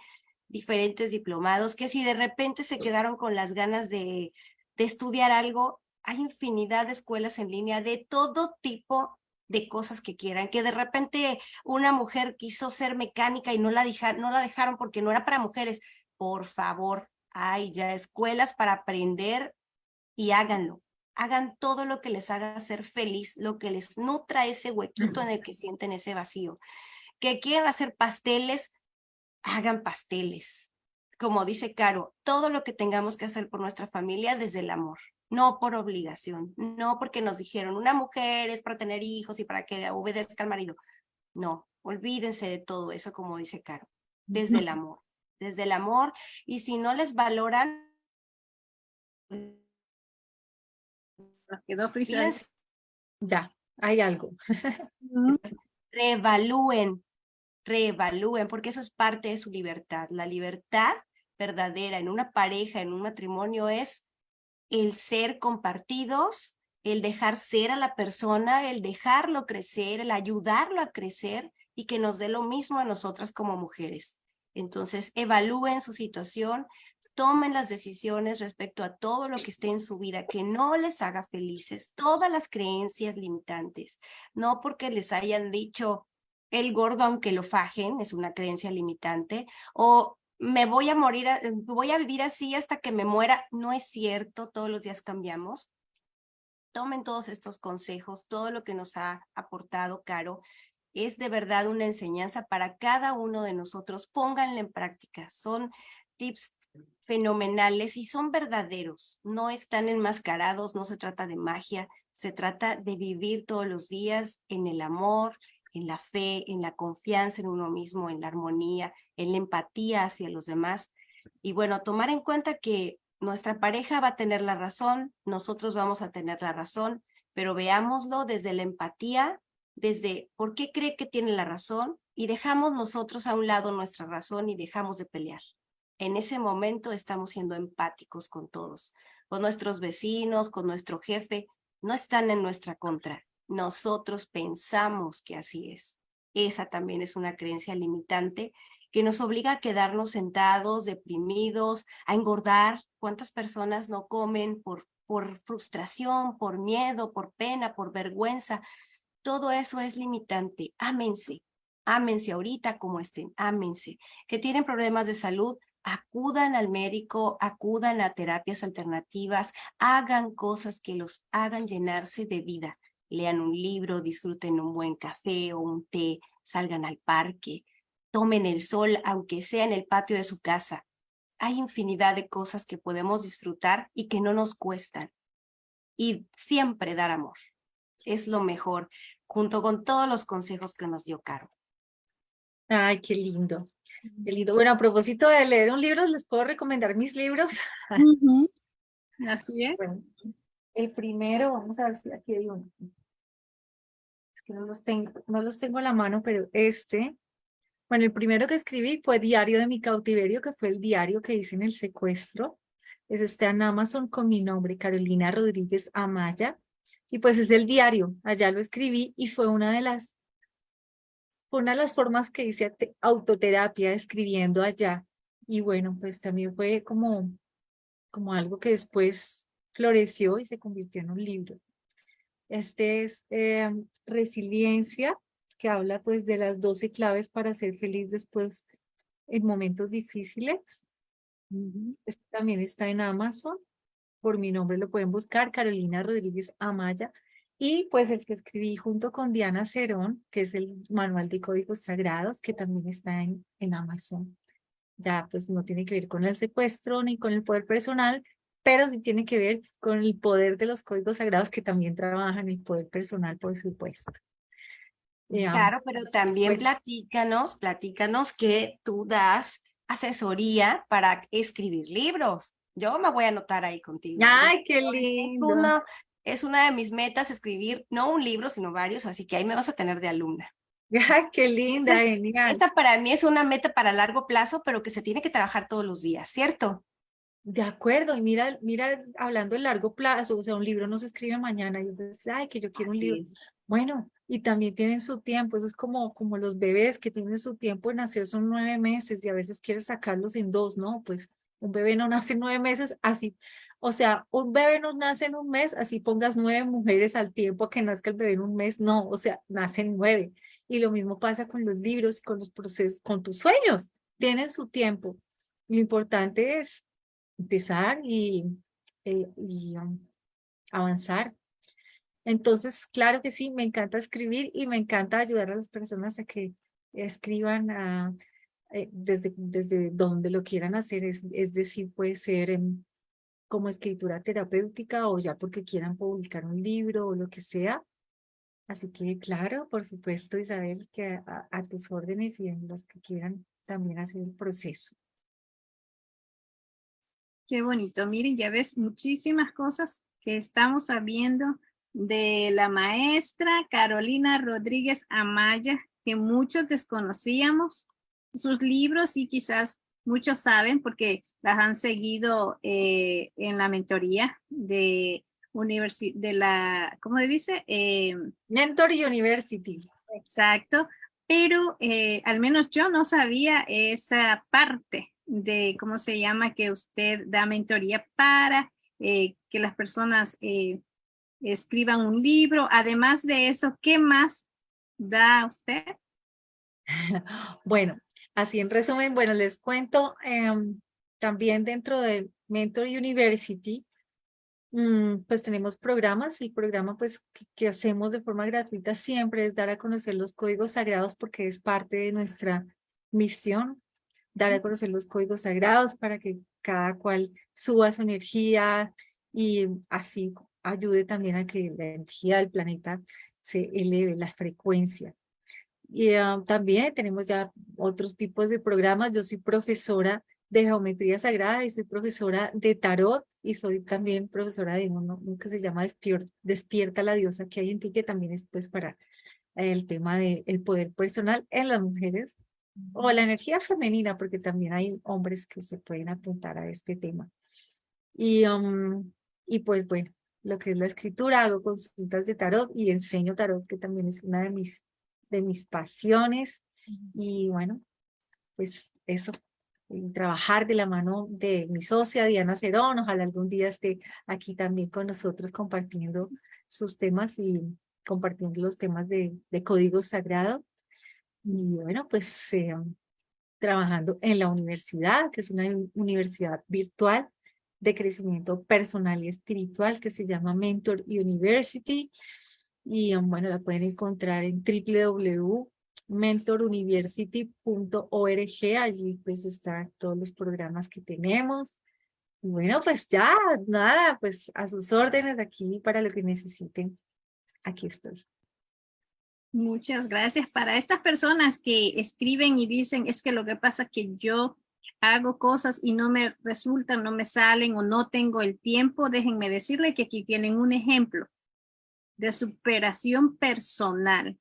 diferentes diplomados, que si de repente se quedaron con las ganas de, de estudiar algo, hay infinidad de escuelas en línea de todo tipo de cosas que quieran, que de repente una mujer quiso ser mecánica y no la, dejaron, no la dejaron porque no era para mujeres. Por favor, hay ya escuelas para aprender y háganlo. Hagan todo lo que les haga ser feliz, lo que les nutra ese huequito en el que sienten ese vacío. Que quieran hacer pasteles, hagan pasteles. Como dice Caro, todo lo que tengamos que hacer por nuestra familia desde el amor no por obligación, no porque nos dijeron una mujer es para tener hijos y para que obedezca al marido. No, olvídense de todo eso, como dice Caro, desde el amor, desde el amor. Y si no les valoran, quedó Ya, hay algo. reevalúen, reevalúen, porque eso es parte de su libertad. La libertad verdadera en una pareja, en un matrimonio, es el ser compartidos, el dejar ser a la persona, el dejarlo crecer, el ayudarlo a crecer y que nos dé lo mismo a nosotras como mujeres. Entonces, evalúen su situación, tomen las decisiones respecto a todo lo que esté en su vida, que no les haga felices, todas las creencias limitantes, no porque les hayan dicho el gordo aunque lo fajen, es una creencia limitante, o me voy a morir, voy a vivir así hasta que me muera. No es cierto, todos los días cambiamos. Tomen todos estos consejos, todo lo que nos ha aportado Caro. Es de verdad una enseñanza para cada uno de nosotros. Pónganla en práctica. Son tips fenomenales y son verdaderos. No están enmascarados, no se trata de magia. Se trata de vivir todos los días en el amor, en la fe, en la confianza en uno mismo, en la armonía, en la empatía hacia los demás. Y bueno, tomar en cuenta que nuestra pareja va a tener la razón, nosotros vamos a tener la razón, pero veámoslo desde la empatía, desde por qué cree que tiene la razón y dejamos nosotros a un lado nuestra razón y dejamos de pelear. En ese momento estamos siendo empáticos con todos, con nuestros vecinos, con nuestro jefe, no están en nuestra contra, nosotros pensamos que así es. Esa también es una creencia limitante que nos obliga a quedarnos sentados, deprimidos, a engordar. ¿Cuántas personas no comen por, por frustración, por miedo, por pena, por vergüenza? Todo eso es limitante. Ámense, ámense ahorita como estén, ámense. Que tienen problemas de salud, acudan al médico, acudan a terapias alternativas, hagan cosas que los hagan llenarse de vida lean un libro, disfruten un buen café o un té, salgan al parque, tomen el sol, aunque sea en el patio de su casa. Hay infinidad de cosas que podemos disfrutar y que no nos cuestan. Y siempre dar amor. Es lo mejor, junto con todos los consejos que nos dio Caro. Ay, qué lindo. Qué lindo. Bueno, a propósito de leer un libro, ¿les puedo recomendar mis libros? Así es. El primero, vamos a ver si aquí hay uno. Es que no los tengo, no los tengo la mano, pero este, bueno, el primero que escribí fue Diario de mi cautiverio, que fue el diario que hice en el secuestro. Es este en Amazon con mi nombre, Carolina Rodríguez Amaya. Y pues es el diario, allá lo escribí y fue una de las, una de las formas que hice autoterapia escribiendo allá. Y bueno, pues también fue como, como algo que después floreció y se convirtió en un libro. Este es eh, Resiliencia, que habla pues de las 12 claves para ser feliz después en momentos difíciles. Este también está en Amazon. Por mi nombre lo pueden buscar, Carolina Rodríguez Amaya. Y pues el que escribí junto con Diana Cerón, que es el manual de códigos sagrados, que también está en, en Amazon. Ya pues no tiene que ver con el secuestro ni con el poder personal, pero sí tiene que ver con el poder de los códigos sagrados que también trabajan el poder personal, por supuesto. Claro, pero también platícanos, platícanos que tú das asesoría para escribir libros. Yo me voy a anotar ahí contigo. ¡Ay, qué lindo! Es uno, es una de mis metas escribir, no un libro, sino varios, así que ahí me vas a tener de alumna. ¡Ay, qué linda, genial! Esa para mí es una meta para largo plazo, pero que se tiene que trabajar todos los días, ¿cierto? De acuerdo, y mira, mira, hablando de largo plazo, o sea, un libro no se escribe mañana, y yo ay, que yo quiero un libro. Bueno, y también tienen su tiempo, eso es como, como los bebés que tienen su tiempo en nacer, son nueve meses y a veces quieres sacarlos en dos, ¿no? Pues un bebé no nace en nueve meses, así, o sea, un bebé no nace en un mes, así pongas nueve mujeres al tiempo que nazca el bebé en un mes, no, o sea, nacen nueve. Y lo mismo pasa con los libros y con los procesos, con tus sueños, tienen su tiempo. Lo importante es empezar y, eh, y um, avanzar. Entonces, claro que sí, me encanta escribir y me encanta ayudar a las personas a que escriban a, eh, desde, desde donde lo quieran hacer, es, es decir, puede ser como escritura terapéutica o ya porque quieran publicar un libro o lo que sea. Así que, claro, por supuesto, Isabel, que a tus órdenes y en los que quieran también hacer el proceso. Qué bonito. Miren, ya ves muchísimas cosas que estamos sabiendo de la maestra Carolina Rodríguez Amaya, que muchos desconocíamos sus libros y quizás muchos saben porque las han seguido eh, en la mentoría de, de la, ¿cómo se dice? Eh, Mentor University. Exacto, pero eh, al menos yo no sabía esa parte de cómo se llama que usted da mentoría para eh, que las personas eh, escriban un libro. Además de eso, ¿qué más da usted? Bueno, así en resumen, bueno, les cuento em, también dentro de Mentor University, mm, pues tenemos programas. El programa pues que, hacemos de forma gratuita siempre es dar a conocer los códigos sagrados porque es parte de nuestra misión dar a conocer los códigos sagrados para que cada cual suba su energía y así ayude también a que la energía del planeta se eleve la frecuencia. Y ah, también tenemos ya otros tipos de programas. Yo soy profesora de geometría sagrada y soy profesora de tarot y soy también profesora de uno, que se llama Despierta la diosa que hay en ti, que también es pues para el tema del poder personal en las mujeres o la energía femenina, porque también hay hombres que se pueden apuntar a este tema. Y, um, y pues bueno, lo que es la escritura, hago consultas de tarot y enseño tarot, que también es una de mis, de mis pasiones. Y bueno, pues eso, trabajar de la mano de mi socia Diana Cerón, ojalá algún día esté aquí también con nosotros compartiendo sus temas y compartiendo los temas de, de código sagrado. Y bueno, pues eh, trabajando en la universidad, que es una universidad virtual de crecimiento personal y espiritual que se llama Mentor University. Y um, bueno, la pueden encontrar en www.mentoruniversity.org. Allí pues están todos los programas que tenemos. Y bueno, pues ya, nada, pues a sus órdenes aquí para lo que necesiten. Aquí estoy. Muchas gracias. Para estas personas que escriben y dicen, es que lo que pasa es que yo hago cosas y no me resultan, no me salen o no tengo el tiempo, déjenme decirle que aquí tienen un ejemplo de superación personal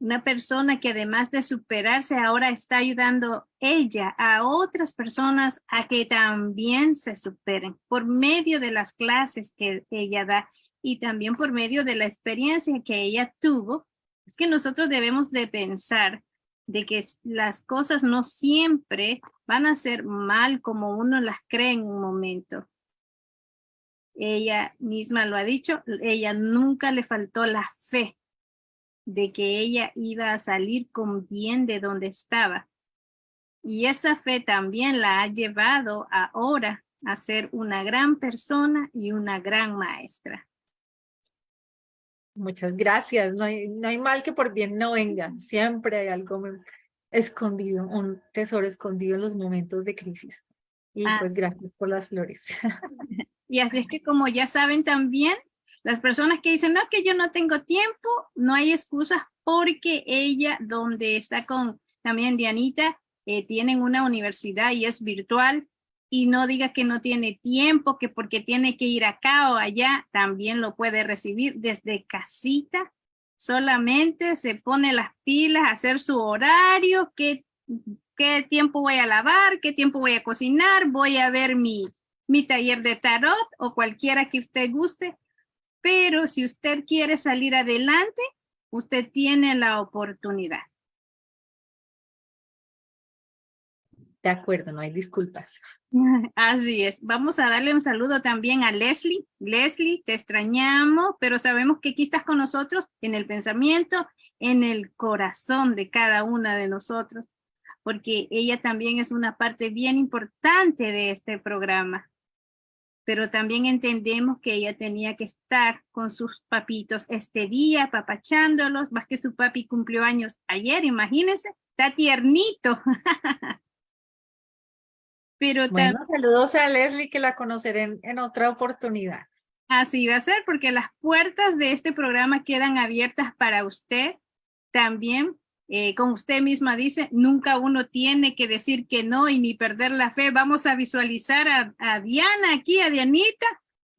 una persona que además de superarse ahora está ayudando ella a otras personas a que también se superen por medio de las clases que ella da y también por medio de la experiencia que ella tuvo. Es que nosotros debemos de pensar de que las cosas no siempre van a ser mal como uno las cree en un momento. Ella misma lo ha dicho, ella nunca le faltó la fe de que ella iba a salir con bien de donde estaba. Y esa fe también la ha llevado ahora a ser una gran persona y una gran maestra. Muchas gracias. No hay, no hay mal que por bien no venga. Siempre hay algo escondido, un tesoro escondido en los momentos de crisis. Y pues gracias por las flores. Y así es que como ya saben también, las personas que dicen, no, que yo no tengo tiempo, no hay excusas porque ella, donde está con también Dianita, eh, tienen una universidad y es virtual. y no diga que no tiene tiempo, que porque tiene que ir acá o allá, también lo puede recibir desde casita. Solamente se pone las pilas, hacer su horario, qué, qué tiempo voy a lavar, qué tiempo voy a cocinar, voy a ver mi, mi taller de tarot o cualquiera que usted guste. Pero si usted quiere salir adelante, usted tiene la oportunidad. De acuerdo, no hay disculpas. Así es. Vamos a darle un saludo también a Leslie. Leslie, te extrañamos, pero sabemos que aquí estás con nosotros en el pensamiento, en el corazón de cada una de nosotros, porque ella también es una parte bien importante de este programa. Pero también entendemos que ella tenía que estar con sus papitos este día, papachándolos, más que su papi cumplió años ayer, imagínense, está tiernito. Pero bueno, saludos a Leslie que la conoceré en, otra oportunidad. Así va a ser porque las puertas de este programa quedan abiertas para usted también. Eh, como usted misma dice, nunca uno tiene que decir que no y ni perder la fe. Vamos a visualizar a, Diana aquí, a Dianita,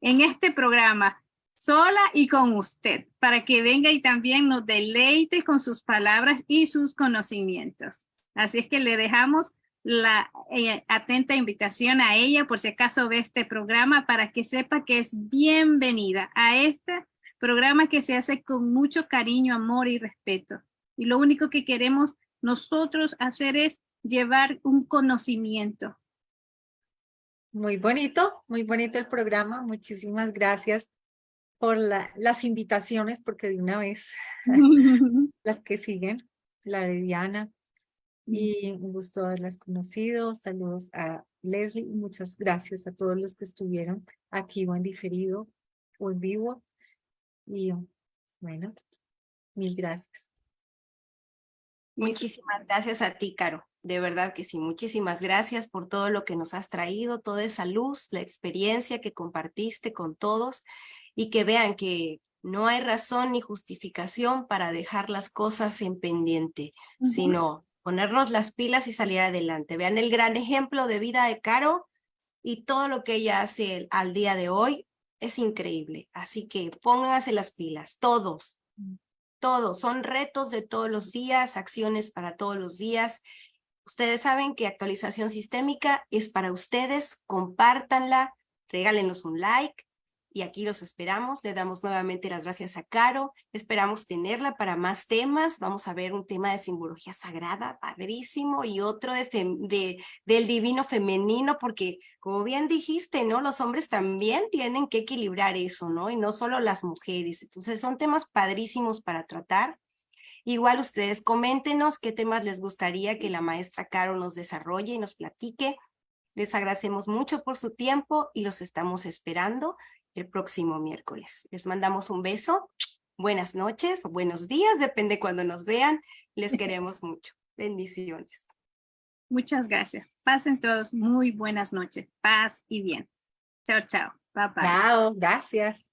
en este programa, sola y con usted, para que venga y también nos deleite con sus palabras y sus conocimientos. Así es que le dejamos la eh, atenta invitación a ella por si acaso ve este programa para que sepa que es bienvenida a este programa que se hace con mucho cariño, amor y respeto. Y lo único que queremos nosotros hacer es llevar un conocimiento. Muy bonito, muy bonito el programa. Muchísimas gracias por las invitaciones, porque de una vez las que siguen, la de Diana, y un gusto haberlas conocido. Saludos a Leslie muchas gracias a todos los que estuvieron aquí o en diferido o en vivo. Y bueno, mil gracias. Muchísimas gracias a ti, Caro. De verdad que sí, muchísimas gracias por todo lo que nos has traído, toda esa luz, la experiencia que compartiste con todos y que vean que no hay razón ni justificación para dejar las cosas en pendiente, sino ponernos las pilas y salir adelante. Vean el gran ejemplo de vida de Caro y todo lo que ella hace al día de hoy es increíble. Así que pónganse las pilas, todos, todos. Son retos de todos los días, acciones para todos los días. Ustedes saben que actualización sistémica es para ustedes, compártanla, regálenos un like, y aquí los esperamos. Le damos nuevamente las gracias a Caro. Esperamos tenerla para más temas. Vamos a ver un tema de simbología sagrada, padrísimo, y otro de, de del divino femenino, porque como bien dijiste, ¿no? Los hombres también tienen que equilibrar eso, ¿no? Y no solo las mujeres. Entonces son temas padrísimos para tratar. Igual ustedes coméntenos qué temas les gustaría que la maestra Caro nos desarrolle y nos platique. Les agradecemos mucho por su tiempo y los estamos esperando el próximo miércoles. Les mandamos un beso, buenas noches o buenos días, depende cuando nos vean. Les queremos mucho. Bendiciones. Muchas gracias. Pasen todos muy buenas noches. Paz y bien. Chao, chao. Bye, bye. Chao, gracias.